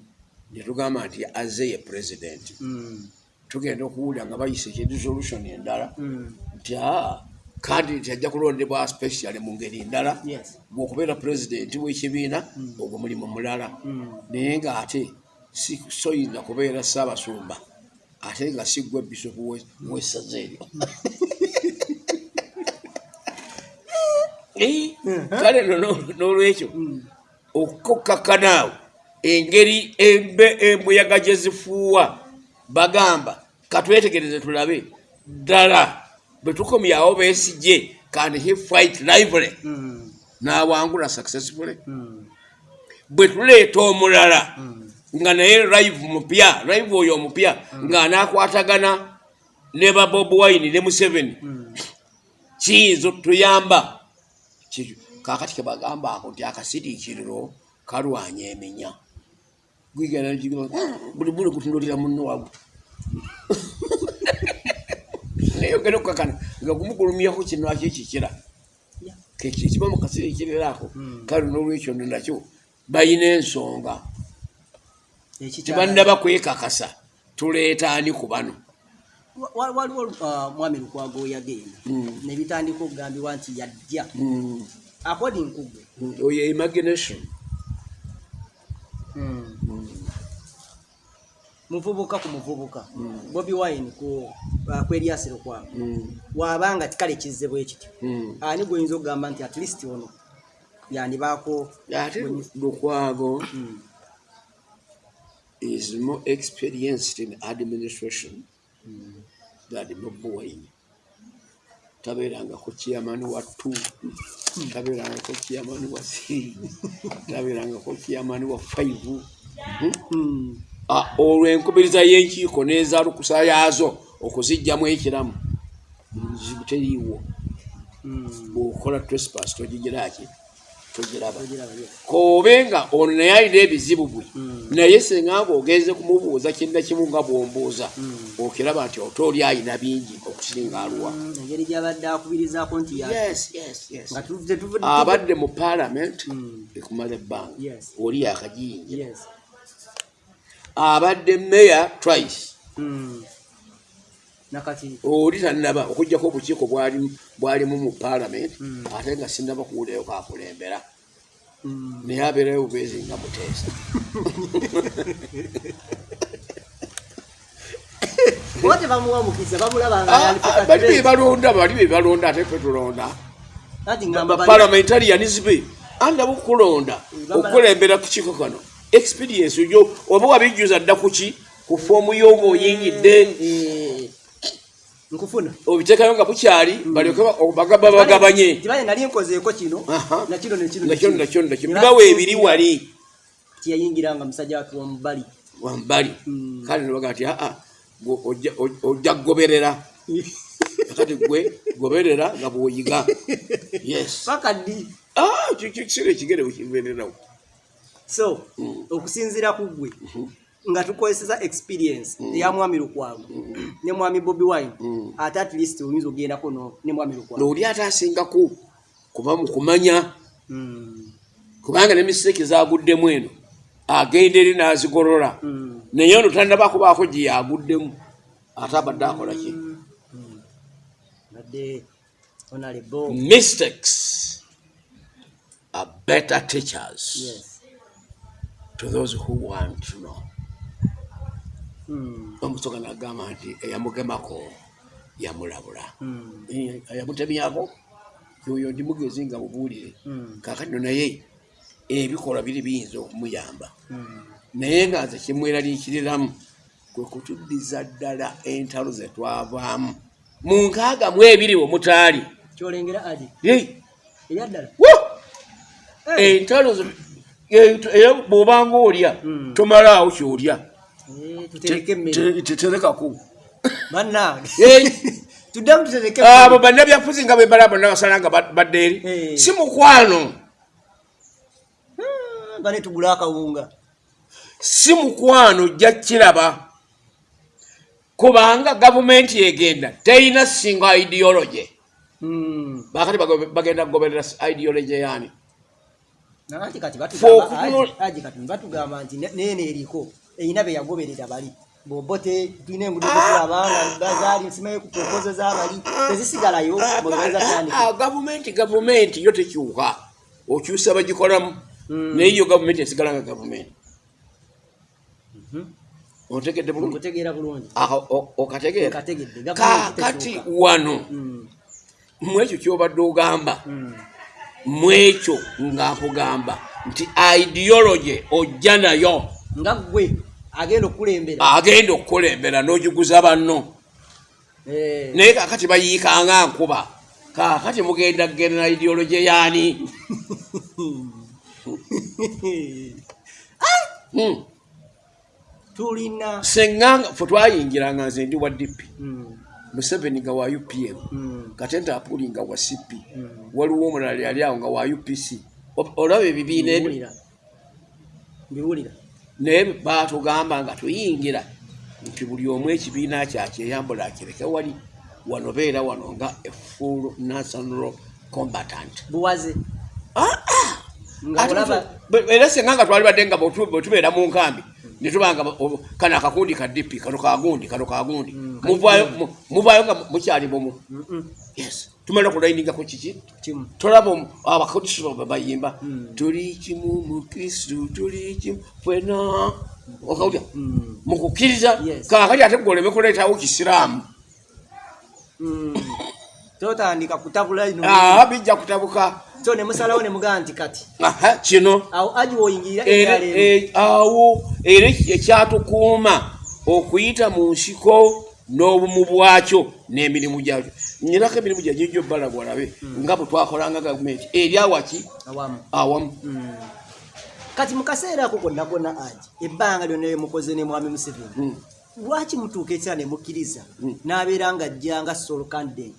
ne tugamba nti azze ye pulezidenti mm, tugenda okuwulira nga bayisa ekiresolution endala mm. nti aa kandidati ajja kulondebwa specially mu ngeri ndala Yes. bw'okubeera pulezidenti w'ekibiina ogwo mulimu mulala. Naye ng'ate soyinza kubeera ssaabasumba ate nga si gwe bisopu w'essaza eryo (laughs) Eh, kale no no- n'olwekyo okukakkanaawo engeri embe embuyaga gye zifuuwa. Bagamba katwetegereze tulabe. Ddala bwe tukomyawo beesijye kandi he fight lively. Mm, n'awangula successfully. Mm, bwe tuleeta omulala mm. nga naye live mupya live oyo omupya ng'anaakwatagana ne ba bob wine ne museveni. Kiyinza otuyamba Kaakati kebagamba ako nti akasiriikiriro kalwanya eminya. Gwigenda nikiga buli buli kutunulira munno wagu. (laughs) Naye ogenda okukakana nga gumugulumyako kino akikikira Yeah. kiba mu kasiriikiriro ako? Kale n'olwekyo no nakyo balina ensonga. Tebannaba kwekakasa tuleeta ani ku bano? Wa- wa- waliwo uh, mwami lukwago yagenda. Mm. nebitandika okugambibwa nti yajja. Mm, according kugwe mm, oyo imagination. Muvubuka ku muvubuka. Bobi wine ku uh, kweriasiro kwabo Mm, wabanga tikale kizze bwe kityo mm. ani gwoyinza okugamba nti at least ono yandibaako ate lukwago Mm, is more experienced in administration than Bobi Wine. Tabeerangako chairman wa two tabeerangako chairman wa three. Tabeerangako chairman wa five. Hmm? mm, Ah, olwo enkubiriza y'enkiiko n'ezaalukusa yaazo okuzijjamu ekiramu. Nzibu teriiwo Mm. bwokola trespass togigiraki togiraba Ogiraba, yes. kobe nga ono naye alina ebizibu bwe Mm. naye senga nga ogenze kumubuuza kinna kimu nga bwombuuza Mm. okiraba nti oto oli alina bingi okusinga aluwa Mm, abadde mu parliament Mm. ekumala ebbanga oli yakajinja Yes. abadde meya twice. Nakati. Oli tanaba okugjako obukiiko bwali- bwalimu mu parliament Mm. ate nga sinaba kuwulayo kakulembera. Mm. naye abeerayo bubeezi nga muteesa. (laughs) Oba tebamuwa mukisa bamulaba nga Ah, ali ku ah, bali bebalonda bali bebalonda ate fe tulonda. Anti ngamba bali- baparliamentarians be andaba okukulonda Bambala- okukulembera ku kiiko kano. Experience yo oba wabijjuza dda kuki ku foomu yo ng'oyingidde Eh, nkufuna obiteekayo nga bukyali balyoke bagaba bagabanye kibale nali nkozeeko kino nakino nekino Era bibawa ebiri wali tiyayingiranga musajja watu wamubali wambali Mm. kale nebaga nti aa ojja- oj- ojja kugoberera kati gwe goberera nga bwoyiga yes paka ddi Ah, ki- ki- kisera ekigere wekibererawo so Mm. okusinziira ku gwe nga tukozesa experience. Eya mwami lukwago. Ne mwami bobi wine. Mm. ate at least oyinza ogendako ne mwami lukwago. Nooli ate asingaku kuba mu kumanya. Mm. kubanga ne misiteeki zaguddemu eno agenda eri n'azigolola. Mm. naye ono tannaba kubaako gye yaguddemu ate abadde akola ki? Badde honorable. Mistakes are better teachers yes. to those who want to know. Mm. Omusoga nagamba nti eyamugemako yamulabula. Mm. Eh, eyamutemyako yoyo ndi mugezi nga mubuulire. Mm. kakatino naye ebikolwa biri biyinza okumuyamba. Naye nga nze kimweraliikiriramu kwe kutuddiza ddala entalo ze twavaamu. Mu nkaaga mu ebiri omutaali kyolengera Yei, eryaddala wo! entalo bw'obanga olya tomalaawo kyolya tutereke emmere teterekaku bannange (laughs) Yei. (laughs) tuddemu tutereke abo bannabyafuzi nga bebala bonna basala nga ba- badde eri. Eh. si mukwano bane tugula akawunga. Si mukwano jja kiraba. Kubanga gavumenti egenda terina singa ideology. Mm. bakati bagenda kugoberera ideology yani kati Fo- batugamba nti ne- neeno eriko erina be yagoberera bali. Bobote tulina engudo zetulabanga gazaali nsimayo ku propozo z'abali tezisigalayo tandika Ah, gavumenti gavumenti yo tekyuka. Okyusa bagikolamu Mm. naye yo gavumenti esigala nga gavumenti Mhm. otegedde bulungi? Ah, okategeera kakati wano Mm. mwekyo kyobadde ogamba Mm. mwekyo nga nkugamba nti ideology ojja nayo. Nga gwe agenda okukulembera okukulembera n'ogiguza banno. Eh, naye kakati bayiikanga nkuba. Kakati mugenda kgenda ideology yaani? Hmm. tulina. Seŋŋanga fe twayingiranga nze ndi wa dp Mm. museveni nga wa upm Mm. katenta apuli nga wa cp waliwo omulala yali awo nga wa upc olaba ebibiina ebyo naye batugamba nga tuyingira nti buli omu ekibiina kyakyeyambula akireke wali wano beera wano nga efull national combatant. Buwaze. Ah, era senga nga twali badde nga bwe bwe tubeera mu nkambi netubanga kano akakundi ka dp kano kagundi kano kagundi Mm, muvaayo mu- muvaayo nga mukyali bumu yes tumala kulayiningako kiki? Kimu tolaba omu- abakristo ba- bayimba. Mm. tuli kimu mu kristu tuli kimu fena okawulya Mm. mukukkiriza? Yes. kakati ate goleme kuleetawo kisiraamu. Totandika kutabula ino. Ah, bijja kutabuka. So ne musalawo ne mugaa nti kati kino. awo aji woyingirira era ebyalo e- awo era ekyatukuuma okuyita mu nsiko n'obumu bwakyo n'emirimu gyakyo nyinako emirimu gya gijjo balaga olabe nga bwe twakolanga gavumenti. Eri awaki awamu. Awamu. Mm. kati mu kaseera ako konna konna aji ebbanga lyonna lyemukoze ne mwami museveni Mm. lwaki mutuuka ekira ne mukkiriza n'abeera nga ajja nga solo candidate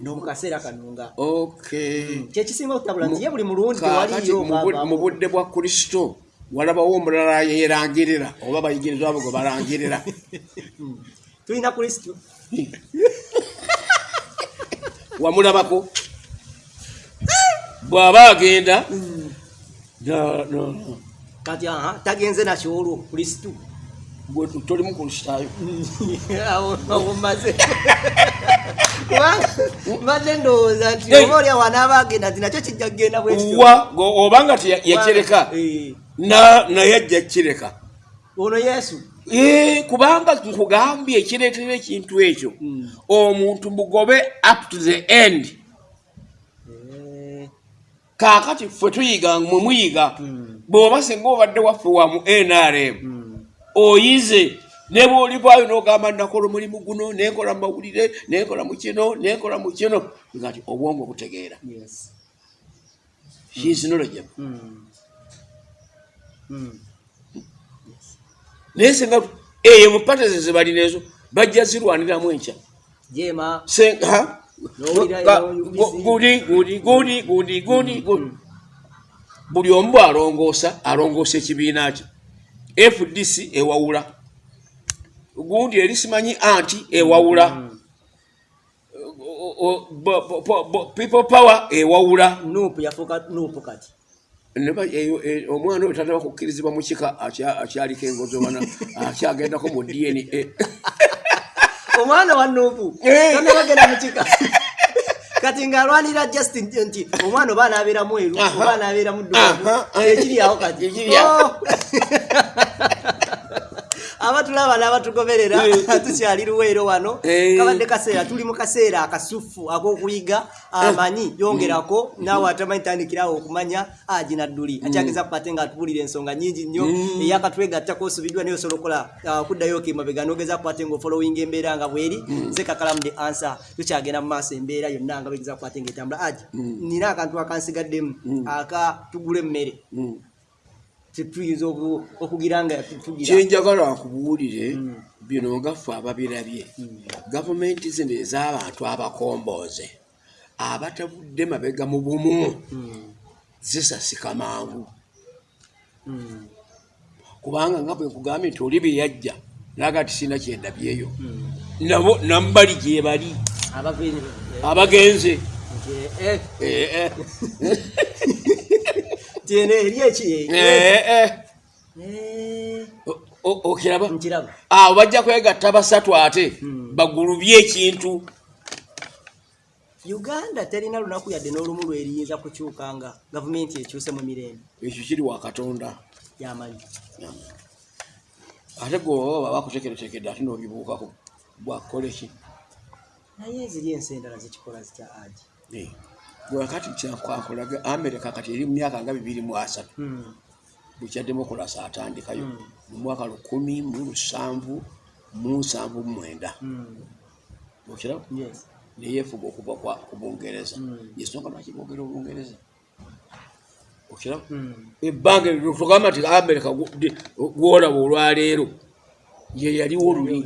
No. mu kaseera kano nga? Okay kyekisinga okutabula nti ye buli mulundi mu bu- mu budde bwa kristo walabawo omulala yerangirira oba abayigirizwa abo gwe balangirira (laughs) tulina kristo (laughs) wamulabako? Bw'aba agenda? Na- kati tagenze nakyo olwo kristo. Gwe tolimu kulusitayo (laughs) mbadde (laughs) ndowooza nti oba oli awo anaaba agenda nti nakyo kijja kugenda bwekityo wa go- oba nga teya- yakireka Eh, na- naye ajja kireka. Ono yesu. Eh, kubanga nkugambye ekireetera ekintu ekyo Mm. omuntu mugobe up to the end Eh, kaakati ffe tuyiga mwe muyiga mm, bw'oba singa obadde waffe wa mu nrm mm. oyize ne bwolivaayo n'ogamba nakola omulimu guno nenkola mu mawulire nenkola mu kino nenkola mu kino nga ti obwongo butegeera Mm. Mm. Naye singa eyo mupateze ze balina ezo bajja zirwaniramu enkya. Jema Se- ha? N'owulira Ga- eyo gu- gudi gudi gudi gudi gudi gudi. Buli omu bw'alongoosa alongoosa ekibiina kye. Fdc ewawula. Gundi eri simanyi anti ewawula. Mm. People power ewawula. Nupu yafuuka nupu kati omwana oyo tataba kukkirizibwa mu kika akya- akyaliko engozobana (laughs) akyagendako mu dna (laughs) omwana wa nupu Eh. tonna bagenda mukika kati ng'alwanira justin nti omwana oba anaabeera mweru oba anaabeera muddugavu ekiri awo kati. Oh. (laughs) abatulaba n'abatugoberera (laughs) tukyali luweero wano. Eh. kabadde kaseera tuli mu kaseera akasufu ak'okuyiga amanyi yongerako naawe atamanyi tandikirawo okumanya agi nadduli akyageza kupate nga atubulira ensonga nyingi nnyo eyakatwegattako osubiddwa naye osobola ah, okuddayo kemabega nogeza kupate nga ofolowinga embeera nga bweri nze kakalamu the answer tukyagenda mu maaso embeera yonna nga begeza kupate nga etambula. Agi nina akantu akansigaddemu aka tugula emmere. Mm. Tetuyinza okugira nga tugira kyenjagala akubuulire bino nga ffe ababirabye gavumenti zino ez'abantu abakombooze abatavudde mabega mu bumu zisasika mangu. Kubanga nga bwe nkugambye nti oli bye yajja naga ti sina kyendabyeyo nabo nambali gye bali. Abagenze (laughs) tiene eri eki? Eh, eh. Eh, okiraba. Nkiraba. Abo bajja kwegatta basatu ate Mm. bagulubye ekintu. Uganda terina lunaku yadde n'olumu lweriyinza kukyuka nga gavumenti ekyuse mu mirembe. Ekyo kiri wa katonda. Yamanyi ate gweoba bakutekeretekedde ate n'obibuukako bwakukola eki naye ziri ensi endala zikikola zitya agi? Eh, gwe kati kyakwakolaga amerika kati eri mu myaka nga bibiri mu asatu Mm, bukya demokolasi atandikayo. Mm. mu mwaka lukumi mu lusanvu mu nsanvu mu mwenda. Okiraba yes. neyefuga okuva ku bungereza. Yensonga lwaki bogera obungereza okiraba ebbanga tugamba nti amerika gwolaba olwaleero. Ye yaliwo luli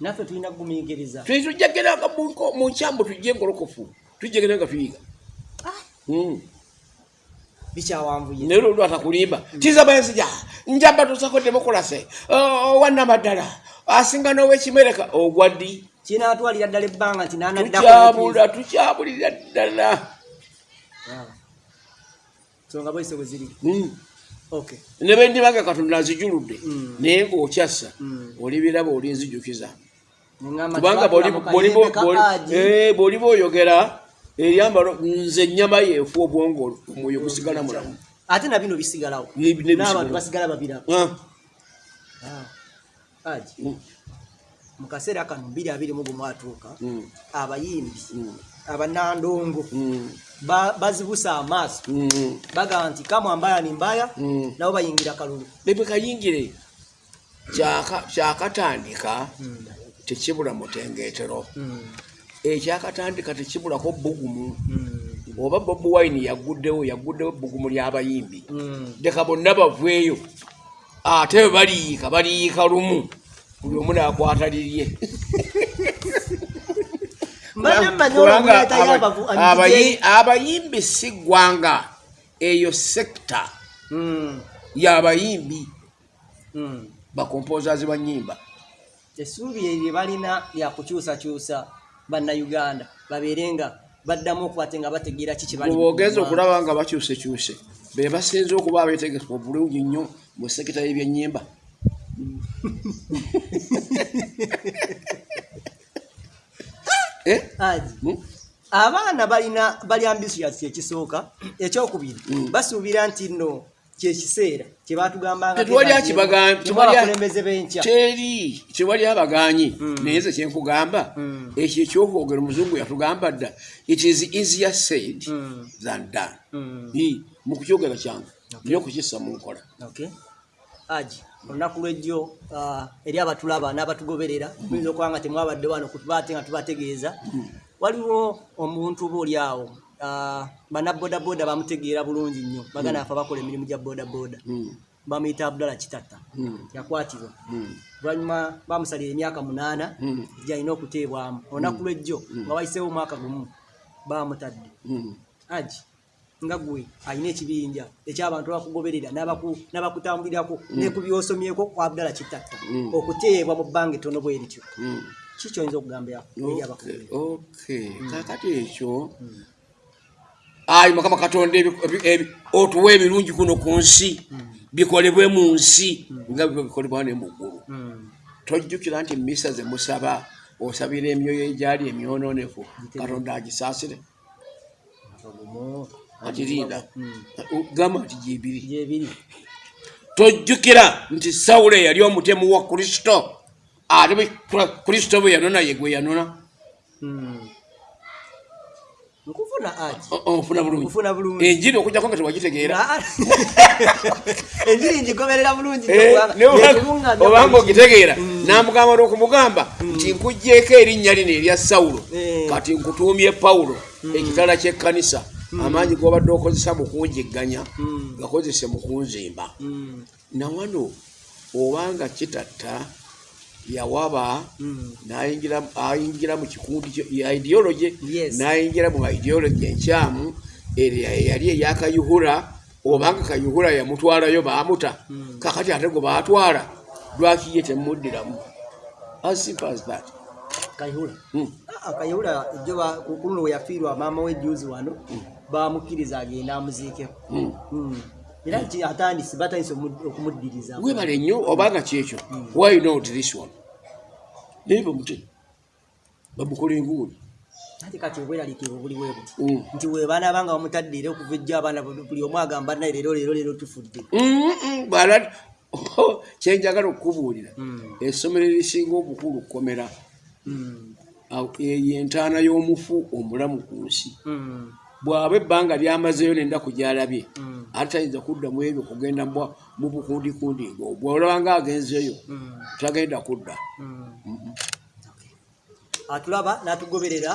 naffe tulina kugumiikiriza. Tujjageranga mu nkyambu tujje engolokofu. Tujjegera nga tuyiga. Mm. bikyawanvuye. Naye olwo atakulimba. Tiza benzija njamba tusako demokolase. Owannamaddala asinga n'owekimereka ogwa ddi? Kinaatwalira ddala ebbanga nti tukyabula tukyabulira ddala. Nsonga bwese bwe ziri. Mm. okay ne bendibanga katonda nzijuludde Mm. naye ng'okyassa Mm. olibiraba olinzijukiza Neŋŋamba kubanga bwoliba oyogera eryambalo nze ennyama yeefu obwongo omwoyo gusigala mulamu ate na bino bisigalawo. N'abantu basigala babirako Ah, aji mm, mu kaseera kano mbiri abiri mu gumu atuuka mm, abayimbi mm, abanandongo ba- bazibusa amaaso. Bagamba nti kamwa mbaya ni mbaya nabo bayingira kalulu. Bebe kayingire kyaka- kyakatandika tekibula mutengeetero. Ekyakatandika tekibulako bugumu oba bobi wine yaguddewo yaguddewo ebbugumu ly'abayimbi leka bonna baveeyo ate bwe baliyiika baliyiika lumu buli omu naakwata lirye. (laughs) Abayimbi si ggwanga eyo sekita y'abayimbi. Bakompozazi ba nnyimba essuubi eryo balina lyakukyusakyusa bannayuganda babeere nga baddamu okubate nga bategeera ki kye bali mu bwogeza ggwanga. okulaba nga bakyusekyuse be basinze okuba abeetegeka obulungi nnyo mu sekita y'ebyennyimba (laughs) Eh? Haji, Hmm? abaana balina bali ambitious ekisooka ekyokubiri basuubira nti nno kyekiseera kyebatugambanga Tetwali akibaga- tewali- abakulembeze b'enkya. Teri tewali abaganyi naye ze kyenkugamba Mm. ekyo ekyokwogera omuzungu yatugamba dda it is easier said Mm. than done. Mu kukyogera kyangu nyo okukissa mu nkola. Haji, olunaku lwejjo ah, eri abatulaba n'abatugoberera tuyinza okuba nga temwabadde wano kutuba ate nga tubategeeza. Waliwo omuntu oba oli awo ah, bannabodaboda bamutegeera bulungi nnyo. Bagana afe bakola emirimu gya bodaboda. Mm, bamuyita abdala kitatta mm, yakwatibwa. Mm, oluvanyuma bamusalira emyaka munaana gyalina okuteebwamu. Olunaku lwejjo nga wayiseewo omwaka gumu bamutadde. Aji nga gwe alina ekibinja ekyabantu abakugoberera n'abaku- n'abakutambulirako ne ku byosomyeko abdala kitatta Mm. okuteebwa mu bbanga ettono bwe rityo ki kyoyinza okugamba eri Okay, abakugoberera? okay. kakati ekyo ayi mukama katonda otuwa ebirungi kuno ku nsi bikolebwe mu nsi nga bikolebwa ne mu ggulu. Mm. tojjukira nti misa ze musaba osabira emyoyo egyali emyononefu katonda agisaasire. Agirinda Mm. gamba nti gyebiri. Tojjukira nti sawulo eyali omutemu wa kristo ate kristo bwe yanona ye gwe yanona. Mm. Nkufuna aji? O- onfuna bulungi. Nkufuna bulungi. Enjiri okujjako nga tewagitegeera. (laughs) Enjiri ngigoberera bulungi. Eh, obanga ogitegeera namugamba n'okumugamba nti nkugjeeko erinnya lino erya sawulo Eh. kati nkutuumye pawulo ekitala ky'ekkanisa amaanyi g'obadde okozesa mu kunjigganya Mm. gakozese mu kunzimba. Mm. nawano obanga kitatta yawaba Mm. n'ayingira ayingira mu kikundi ideology n'ayingira mu ideology enkyamu eyali eyakayuhura obanga kayuhura yamutwalayo baamuta Mm. kakati ate gwe baatwala lwaki ye temuddiramu as simple as that kayihula Mm. Ah, kayihula ejjo ba- ku ku luno we yafiirwa maama we juzi wano bamukkiriza agenda amuziikeko. Era ki- atandise batandise omu- okumuddiriza webale nnyo obanga kyekyo. Why not this one? Naye bamute bamukola enguuli ate kati obweraliikirivu buli bwe buti. Mm. nti we baana banga bamutadde era okuva ejjo abaana buli omu agamba naye leero leero leero tufudde. Mm-mm, bala (laughs) kyenjagala okukubuulira. Mm. essomero erisinga obukulu kkomera. Mm. awo eyo entaana y'omufu omulamu ku nsi. Mm. Bw'aba ebbanga lyamazeeyo nenda kugyalabye Mm. ate tayinza kudda mu ebyo kugenda mu bukundikundi ngo bw'olaba nga agenzeeyo Mm. tagenda kudda Mm. atulaba n'atugoberera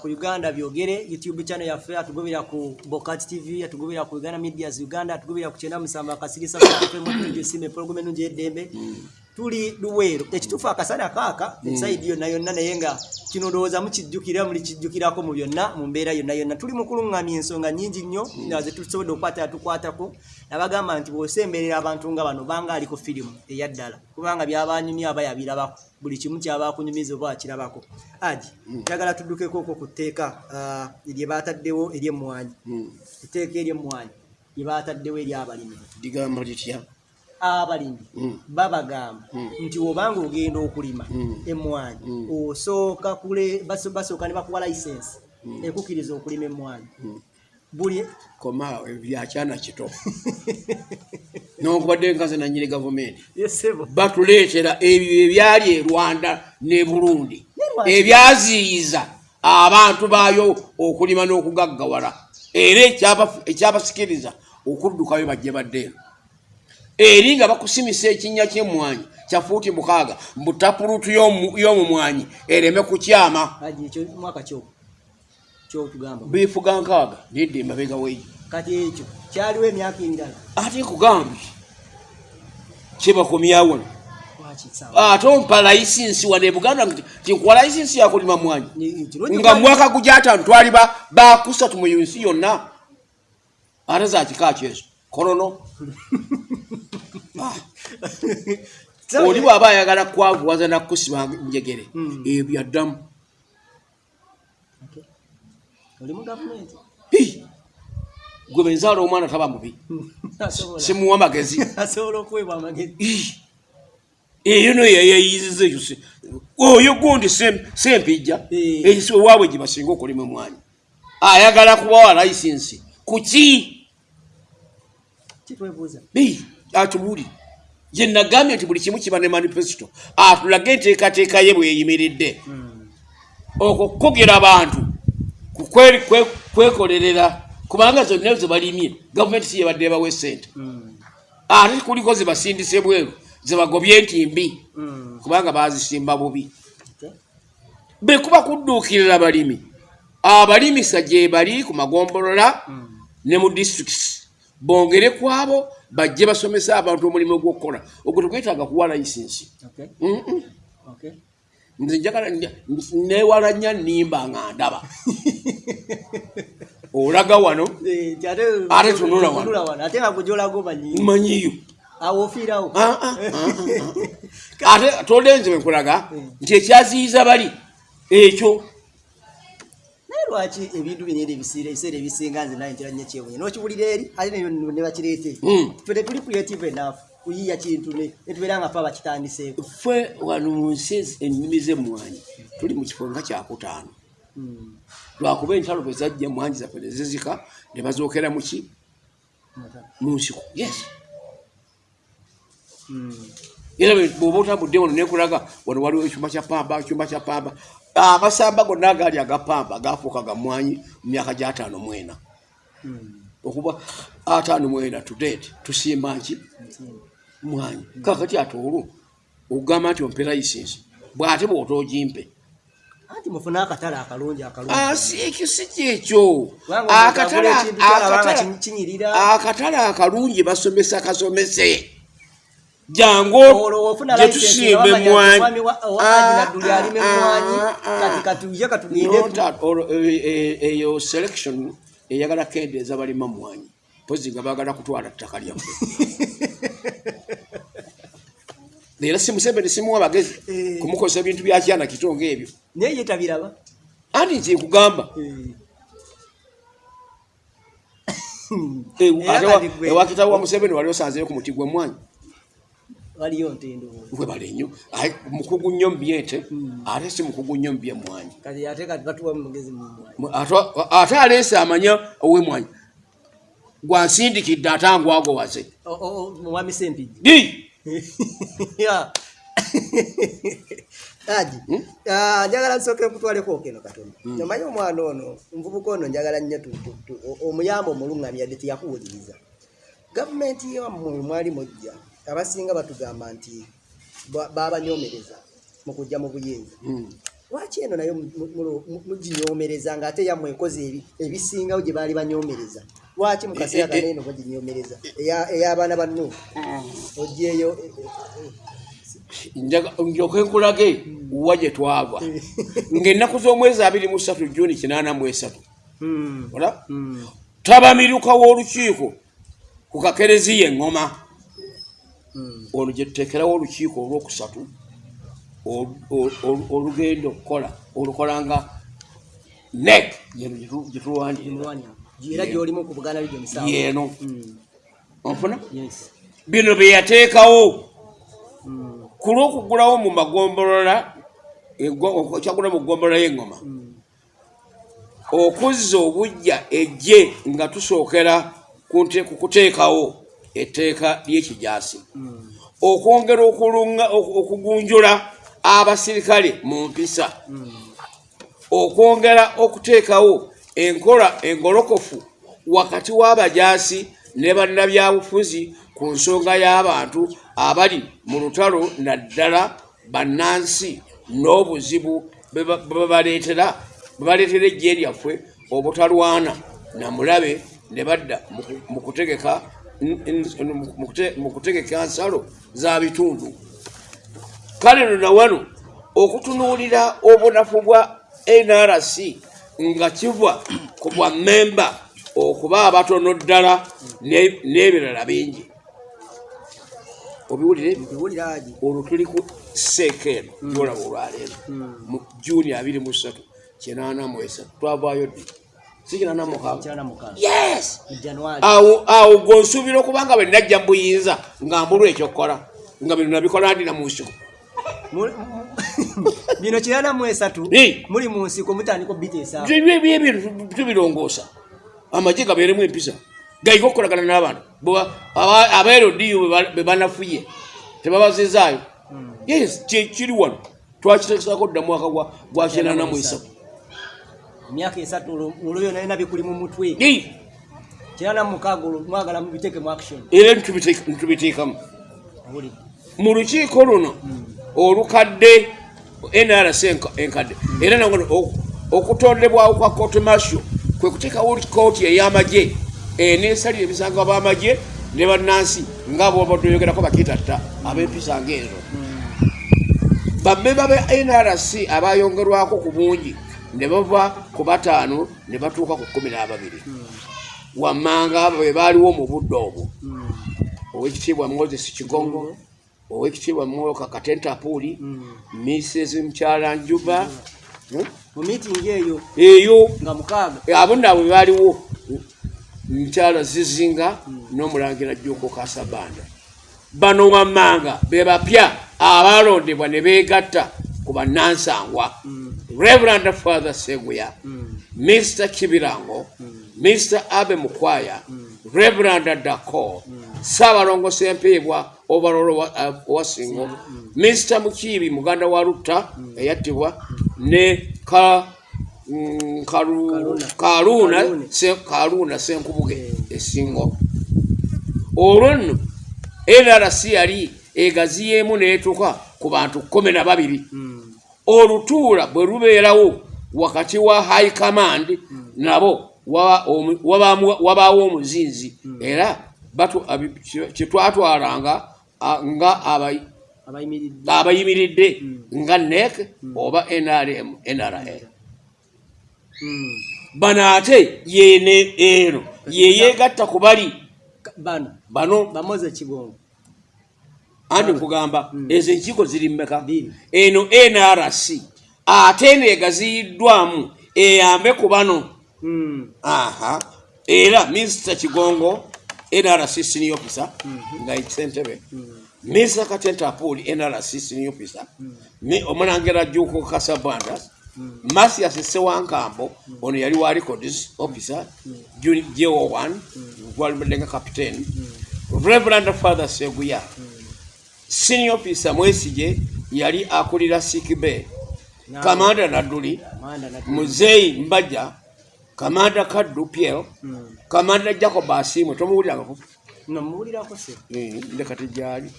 ku uganda byogere youtube channel yaffe atugoberera ku bokat tv atugoberera ku uganda medias uganda atugoberera ku kyenda musamba akasirisa sime program enungi y'eddembe tuli luweero. Ekituufu akasana kaaka esaidi yonna yonna naye nga kino ndowooza mukijjukira muli kijjukirako mu byonna mu mbeera yonna yonna. Tuli mu kuluŋŋamya ensonga nnyingi nnyo nga ze tusobodde okukwata tukwatako nabagamba nti bw'osemberera abantu nga bano banga ali ku firimu eya ddala kubanga byabanyumya aba yabirabako. Buli kimu kyaba kunyumiza oba akirabako. Aji njagala tuddukeko okwo ku tteeka lye baataddewo ery'emmwanyi Mm. etteeka ery'emmwanyi lye baataddewo ery'abalimi ligamba litya abalimi Mm. babagamba Mm. nti obanga ogenda okulima Mm. emmwanyi Mm. osooka basooka ne bakuwa layisensi ekukkiriza okulima emmwanyi Mm. buli koma byakyana kito (laughs) nokubadde nkaze nanyini gavumenti batuleetera ebyo ebyali e rwanda ne burundi ebyaziyiza abantu baayo okulima n'okugaggawala era ekyaba- ekyabasikiriza okuddukayo bajje baddeeno eri nga bakusimisa ekinnya ky'emmwanyi kya fuuti mukaaga mbutapulutu y'omu- y'omumwanyi ereme kukyama. Biifuga nkaaga nedde emabega weeyo kati ekyo kyaliwo emyaka emirala ate nkugambye kyebakomyawo ate ompa layisinsi wane buganda tinkuwa layisinsi yakulima mwanyi. Nga mwaka gujatano twali ba- bakusatu mu nsi yonna. Ate zakika kyezo kolono (laughs) oli (laughs) bw'aba ayagala kwavuwaza nakusiba njegere Mm. ebyo addamu oli mu gavumenti? Gwe benzaala omwana taba mubi. (laughs) Simuwa magezi (laughs) eyo no yeyeyiziza ekyo si- oyo gundi sem- sempijja ewaabwe gye basinga okulima omwanya ayagala kubawa layisinsi kuki kitwebuuza Bi, atubuulire gye nagambye nti buli kimu kiba ne manifesito atulage enteekateeka ye bweyimiridde okwo kukugera abantu kwekolerera kubanga zonna ezo balimye gavumenti si yebadde ebawa esente ate kuliko zebasindise bweru zebagobye entimbi kubanga bazisimba bubi. Bekuba kudduukirira balimi abalimisa gye bali ku magombolola ne mu disitulikisi bongere ku abo bajje basomese abantu omulimu gw'okukola ogwo tegwetaaga kuwa layisinsi nze njagala nja- newala nnyo nnimba nga ndaba. (laughs) Olaga wano? Ate tunula wano. ate ah. (laughs) ate tolenze bwenkulaga nti ekyaziyiza bali ekyo lwaki ebintu bino era ebisiira ebiseera ebisinga nze naye ntera nnyo kyewunya n'okiwulira eri? Ate ne bakireete Mm. ffe tetuli creative enough kuyiya kintu ne netubeera nga fe abakitandiseeko. Ffe wano mu nsi ennimi z'emmwanyi tuli mu kifo nga kyakutaano lwakuba entalo bwe zajja emmwanyi zaffe ne zizika ne bazookera mu ki? Mu nsiko. Yes. Era bwe- bw'oba otambudde wano nekulaga wano waliwo ekyuma kya pamba ekyuma kya pamba amasamba gonna agaali agapamba gaafuuka ga mmwanyi mu myaka gy'ataano mwena okuba ataano mwena tudete tusimba nki? Mwanyi. Kakati ate olwo ogamba nti ompe layisinsi bw'ate bw'otoogimpe anti mufune akatale akalungi akalungi. Ekyo si kyekyo. Akatale akalungi basomesa kasomese jangu. Eh, eh, eyo selection eyagala kendeeza balima mwanyi. Mpozi nga baagala kutwala ttaka lyaffe (laughs) era si museveni simuwa bagezi Eh. kumukozesa ebintu byakyana kito ngaebyo naye ye tabiraba. Anti nti nkugamba? Eh, gwe- museveni wali osanzeyo ku muti gw'emmwanyi waliyo ntendo webale nnyo. Aye, mukugu nnyo mbyete. Ate si mukugu nnyo mbyemmwanyi kati ate kati batuwa mugezi mumwanyi Mu- ate- ate aleese amanya ow'emmwanyi gwansindikidde ate angwagowaze mwami sempiji di! (laughs) Ya. (laughs) aji Ah, njagala nsooke nkutwaleko keno katono omanyi omwana ono nvubuka ono njagala nnyo tu- tu- tu- o- omuyamba omuluŋŋamya yadde teyakuwuliriza gavumenti yammwe mwali mujja abasinga batugamba nti ba- babanyomereza mu kujja mu buyinza. Mm. lwaki eno nayo mu- mu- mu- muginyomereza ngaate yammwe ekoze ebi- ebisingawo gye baali banyomereza lwaki mu kaseera Eh, eh, kaneeno baginyomereza Eya- ey'abaana ba nuufu ogyeyo eh, njoke nkulage wa gye twava ng'ennaku z'omwezi abiri mu ssatu juni kinaana mu esatu. Hmm, ola? Hmm. tabamiruka w'olukiiko ku kakereziya eŋŋoma. Ono gye tuteekerawo olukiiko olwokusatu olu- olu- olu- olugenda okukola olukola nga nek gye tulwanirira Emwanyi. era gyolimu ku buganda region south. yeeno Mm, onfuna? Yes. bino bye yateekawo. Mm, ku lw'okugulawo mu magombolola ego- kyagula mu ggombolola y'eŋŋoma mm, okuzza obujja ejje nga tusookera ku kuteekawo etteeka ly'ekijaasi. Okwongera okugunjula abasirikale mu mpisa. Okwongera okuteekawo enkola engolokofu wakati w'abajaasi ne bannabyabufuzi ku nsonga y'abantu abali mu lutalo naddala bannansi n'obuzibu bwe ba- bwe babaleetera bwe baleetera ejje lyaffe obutalwana na mulabe ne badda mu ku- mu kutegeka mu kute- mu kutegeka nsalo za bitundu. Kale nona wano okutunuulira obunafu bwa nrc nga kiva ku bwa memba okuba abatono ddala ne- n'ebirala bingi. Obiwulire? Olwo tuli ku seeka eno gyolaba olwaleero. Mu juni abiri mu ssatu kinaana mu esatu twavaayo ddi yes! Awo gonsuubira okuba nga bwe najja mu buyinza nga mbulwa ekyokukola nga bino nabikola ndi na mu nsiko Mu- mu- (laughs) bino kirana mu esatu muli mu nsiko mutandika obiteesa ebintu tubirongoosa. Amagye gabeeremu empisa gaiga okukolagana n'abantu. Abaerodiyo be banafuye tebabazizaayo. Yes kye- kiri wano twakiteekesako dda mwaka gwa- kinaana mu esatu emyaka esatu olwo olwo byonna nina bikuli mu mutwe. Hey, kirana mukaaga olwo mwagala mubiteeke mu action. Era ntubiteeka- ntubiteekamu owulidde mu lukiiko luno olukadde nrc enka- enkadde era nango o- okutondebwawo kwa kooti masho kwe kuteekawo kooti ey'amagye eneesalira ebisango b'amagye ne bannansi nga bobadde oyogerako bakitatta ab'empisa ngaezo bammemba be nrc abayongerwako ku bungi ne bava ku bataano ne batuuka ku kumi n'ababiri. Wammanga be baaliwo mu budde obwo. Owekitiibwa moses kigongo owekitiibwa mwoka katentapuuli mrs mukyala njuba Hmm? mu miitingi eyo eyo. nga mukaaga. Abo naabwe baaliwo mukyala zizinga n'omulangira jjuko kasabanda. Bano wammanga be bapya abalondebwa ne beegatta ku bannansangwa reverand father seguya mr kibirango mr abe mukwaya reverand dako saabalongo sempeebwa obalolo owasingo mr mukiibi muganda wa rutta eyattibwa ne ka mm, Kalu- Kaluna. kaluuna Kalune. Se- kaluuna senkubuge esingo. Olwo nno nrc yali egaziyeemu neetuka ku bantu kumi na babiri olutuula bwe lubeerawo wakati wa high command nabo wabaawo omuzinzi. Era kyetwatwalanga nga abayi- abayimiridde. abayimiridde nga nek oba nrm nra Mm. bano ate yene eno yeyegatta ku bali bano andi nkugamba ezo enkiiko ziri mmeka? Eno nrc ate neegaziyiddwamu eyambe ku bano. Mm. aha. Era minisita kigongo nrc senior officer nga ekisentebe minisita katentapool nrc senior officer. Omulangira juko kasabanda. Masias sewankambo ono yali wa records officer. Juni- jo 1 gwalimudenga captain. Reverend father seguya senior officer mwesige yali akulira sikbe Na- kamanda nadduli muzeyi mbaja kamanda kaddu piel Mm. kamanda jacob asimwe tomuwulirangako No, muwulirako se ndekati gyali.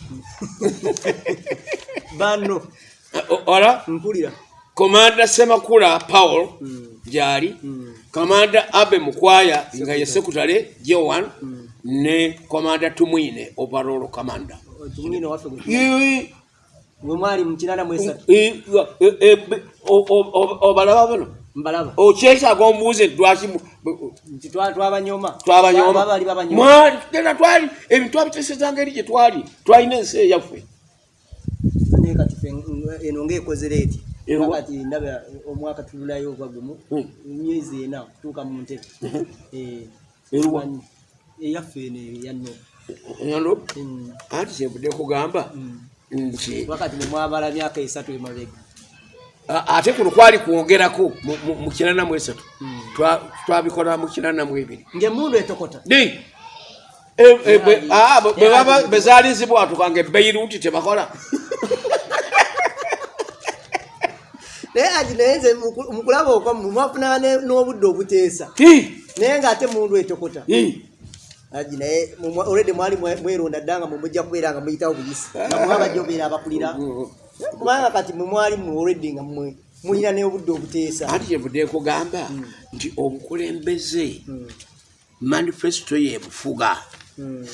(laughs) Bano ola? Mpulira. Komanda semakula paul Mm. gyali. Mm. kamanda abe mukwaya nga ye sekutale joan ne komanda tumwine overall kamanda tumwine waffe gwe mwali mu kinana mu esatu ii, be- o- o- o- obalaba bano? Mbalaba okyetaaga omubuuze lwaki nti twa- twabanyoma twabanyoma bali babanyoma mwali genda twali ebintu twabitesezanga eri gye twali. Twalina ensi eyaffe naye kati eno ngaekozere eti. Ewa. kati ndaba omwaka tululayo ogwa gumu. Myezi ena kutuuka mu ntebe. (laughs) Eh, eyaffe eno eyanno Mm. Anti kyenvudde kugamba Mm. nti wakati nemwabala myaka esatu emabega a- ate kuno kwali kwongerako mu- kinana mu esatu. Mm. Twa- twabikola mu kinana mu ebiri. Ngaemundu etokota. Di E- e- baba- yaali- bwe zaali zibwatukanga ebeiruti tebakola. (laughs) Naye ati naye nze muku- mukulaba okwamu mwafuna ne- n'obudde obuteesa. Hi, naye ngaate mundu etokota. Aji naye olwedde mwali mwe- mweronda dda nga mumujja kubeera nga muyitawo buyisi nga mwabajja obeera abakulira. Kubanga kati mwe mwali mwe olwedde nga mwe mulina n'obudde obuteesa. Anti kyenvudde kugamba nti obukulembeze Mm. manifesito yebufuga Mm.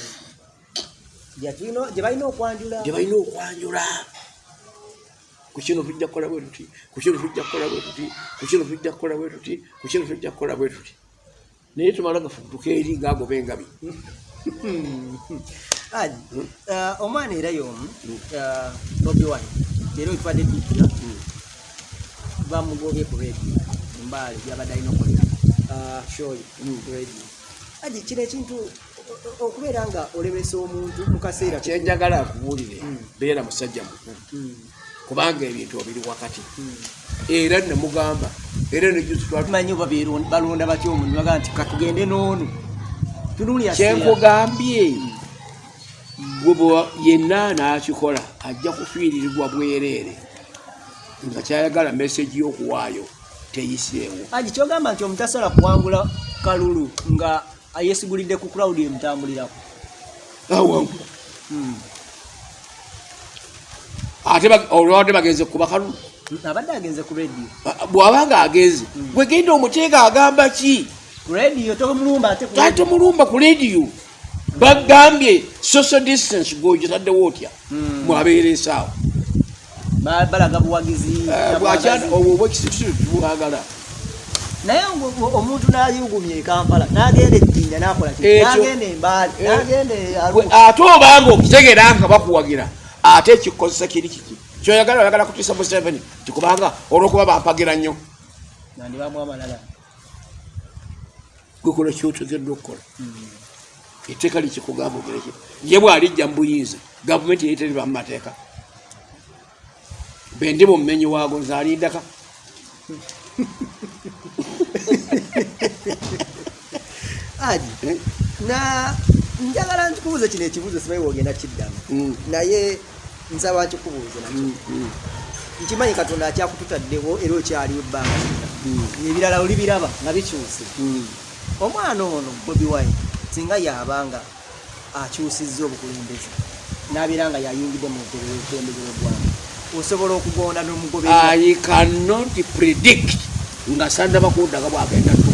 Gye tulina- gye balina okwanjula. Gye balina okwanjula. Ku kino tujja kukola bwe tuti ku kino tujja kukola bwe tuti ku kino tujja kukola bwe tuti ku kino tujja kukola bwe tuti naye tumala gafutuka eri ngaagoba engabi aji (laughs) uh, omwana era yomu uh, bobi wine leero wetubadde tujja bamugobye ku redio mumbaale gyabadde alina okolera shoyi redio aji kino ekintu okubeera nga olemesa omuntu mu kaseera kyenjagala akubuulire beera musajja mukulu. Kubanga ebintu obiri wakati. Era nemugamba era nejuzi tumanyi oba balonda batya omuntu baga nti katugende tunulya kyenkugambye yenna n'akikola ajja kufiiririrwa bwereere. Nga kyayagala meseji y'okuwaayo teyiseewo. Aji kyogamba nti omuntu asobola kuwangula kalulu nga yesigulidde ku crowd emutambulirako. Awangu Mm. ate olwabadde bagenze kuba kalulu abadde agenze ku redio bw'aba nga agenze gwe genda omuteeka agamba ki? Ku redio tomulumba ate ku rediyo bagambye social distance gweogitaddewo otya Mm. mwabeera esaawa Ba- balaga buwagizi bwakyana obwo obwekisitu tibwagala naye omuntu nayugumya ekampala nagenda ejjinja nakola nagenda embaali Eh. nagenda Gwe ate obanga okitegeera nga bakuwagira ate ekikozesa kiri kiki kyoyagala oyagala kutiisa museveni tikubanga olwokuba bampagira nnyo. Nandibamu amalala. Gwekola kyotegeddwa okukola. Etteeka likikugamba ogereki ye bwalijja mu buyinza gavumenti yeri teriba mu mateeka. Bendi mumenyi waago nzaalindaka aji Eh? na njagala nkikubuuze kino ekibuuzo simanyi wogenda kiddamu. Mm. naye nsaba nkikubuuze nakyo. Mm, mm, nkimanyi katonda akyakututaddewo era okyaliwo ebbanga. Mm, ebirala olibiraba nga bikyuse. Omwana ono bobi wine singa yabanga akyusizza obukulembeze nabeera nga yayingidde mu bukulembeze bwegwanga osobola okugonda n'omugoberera i cannot predict. Nga sandaba kundaga bwagenda tu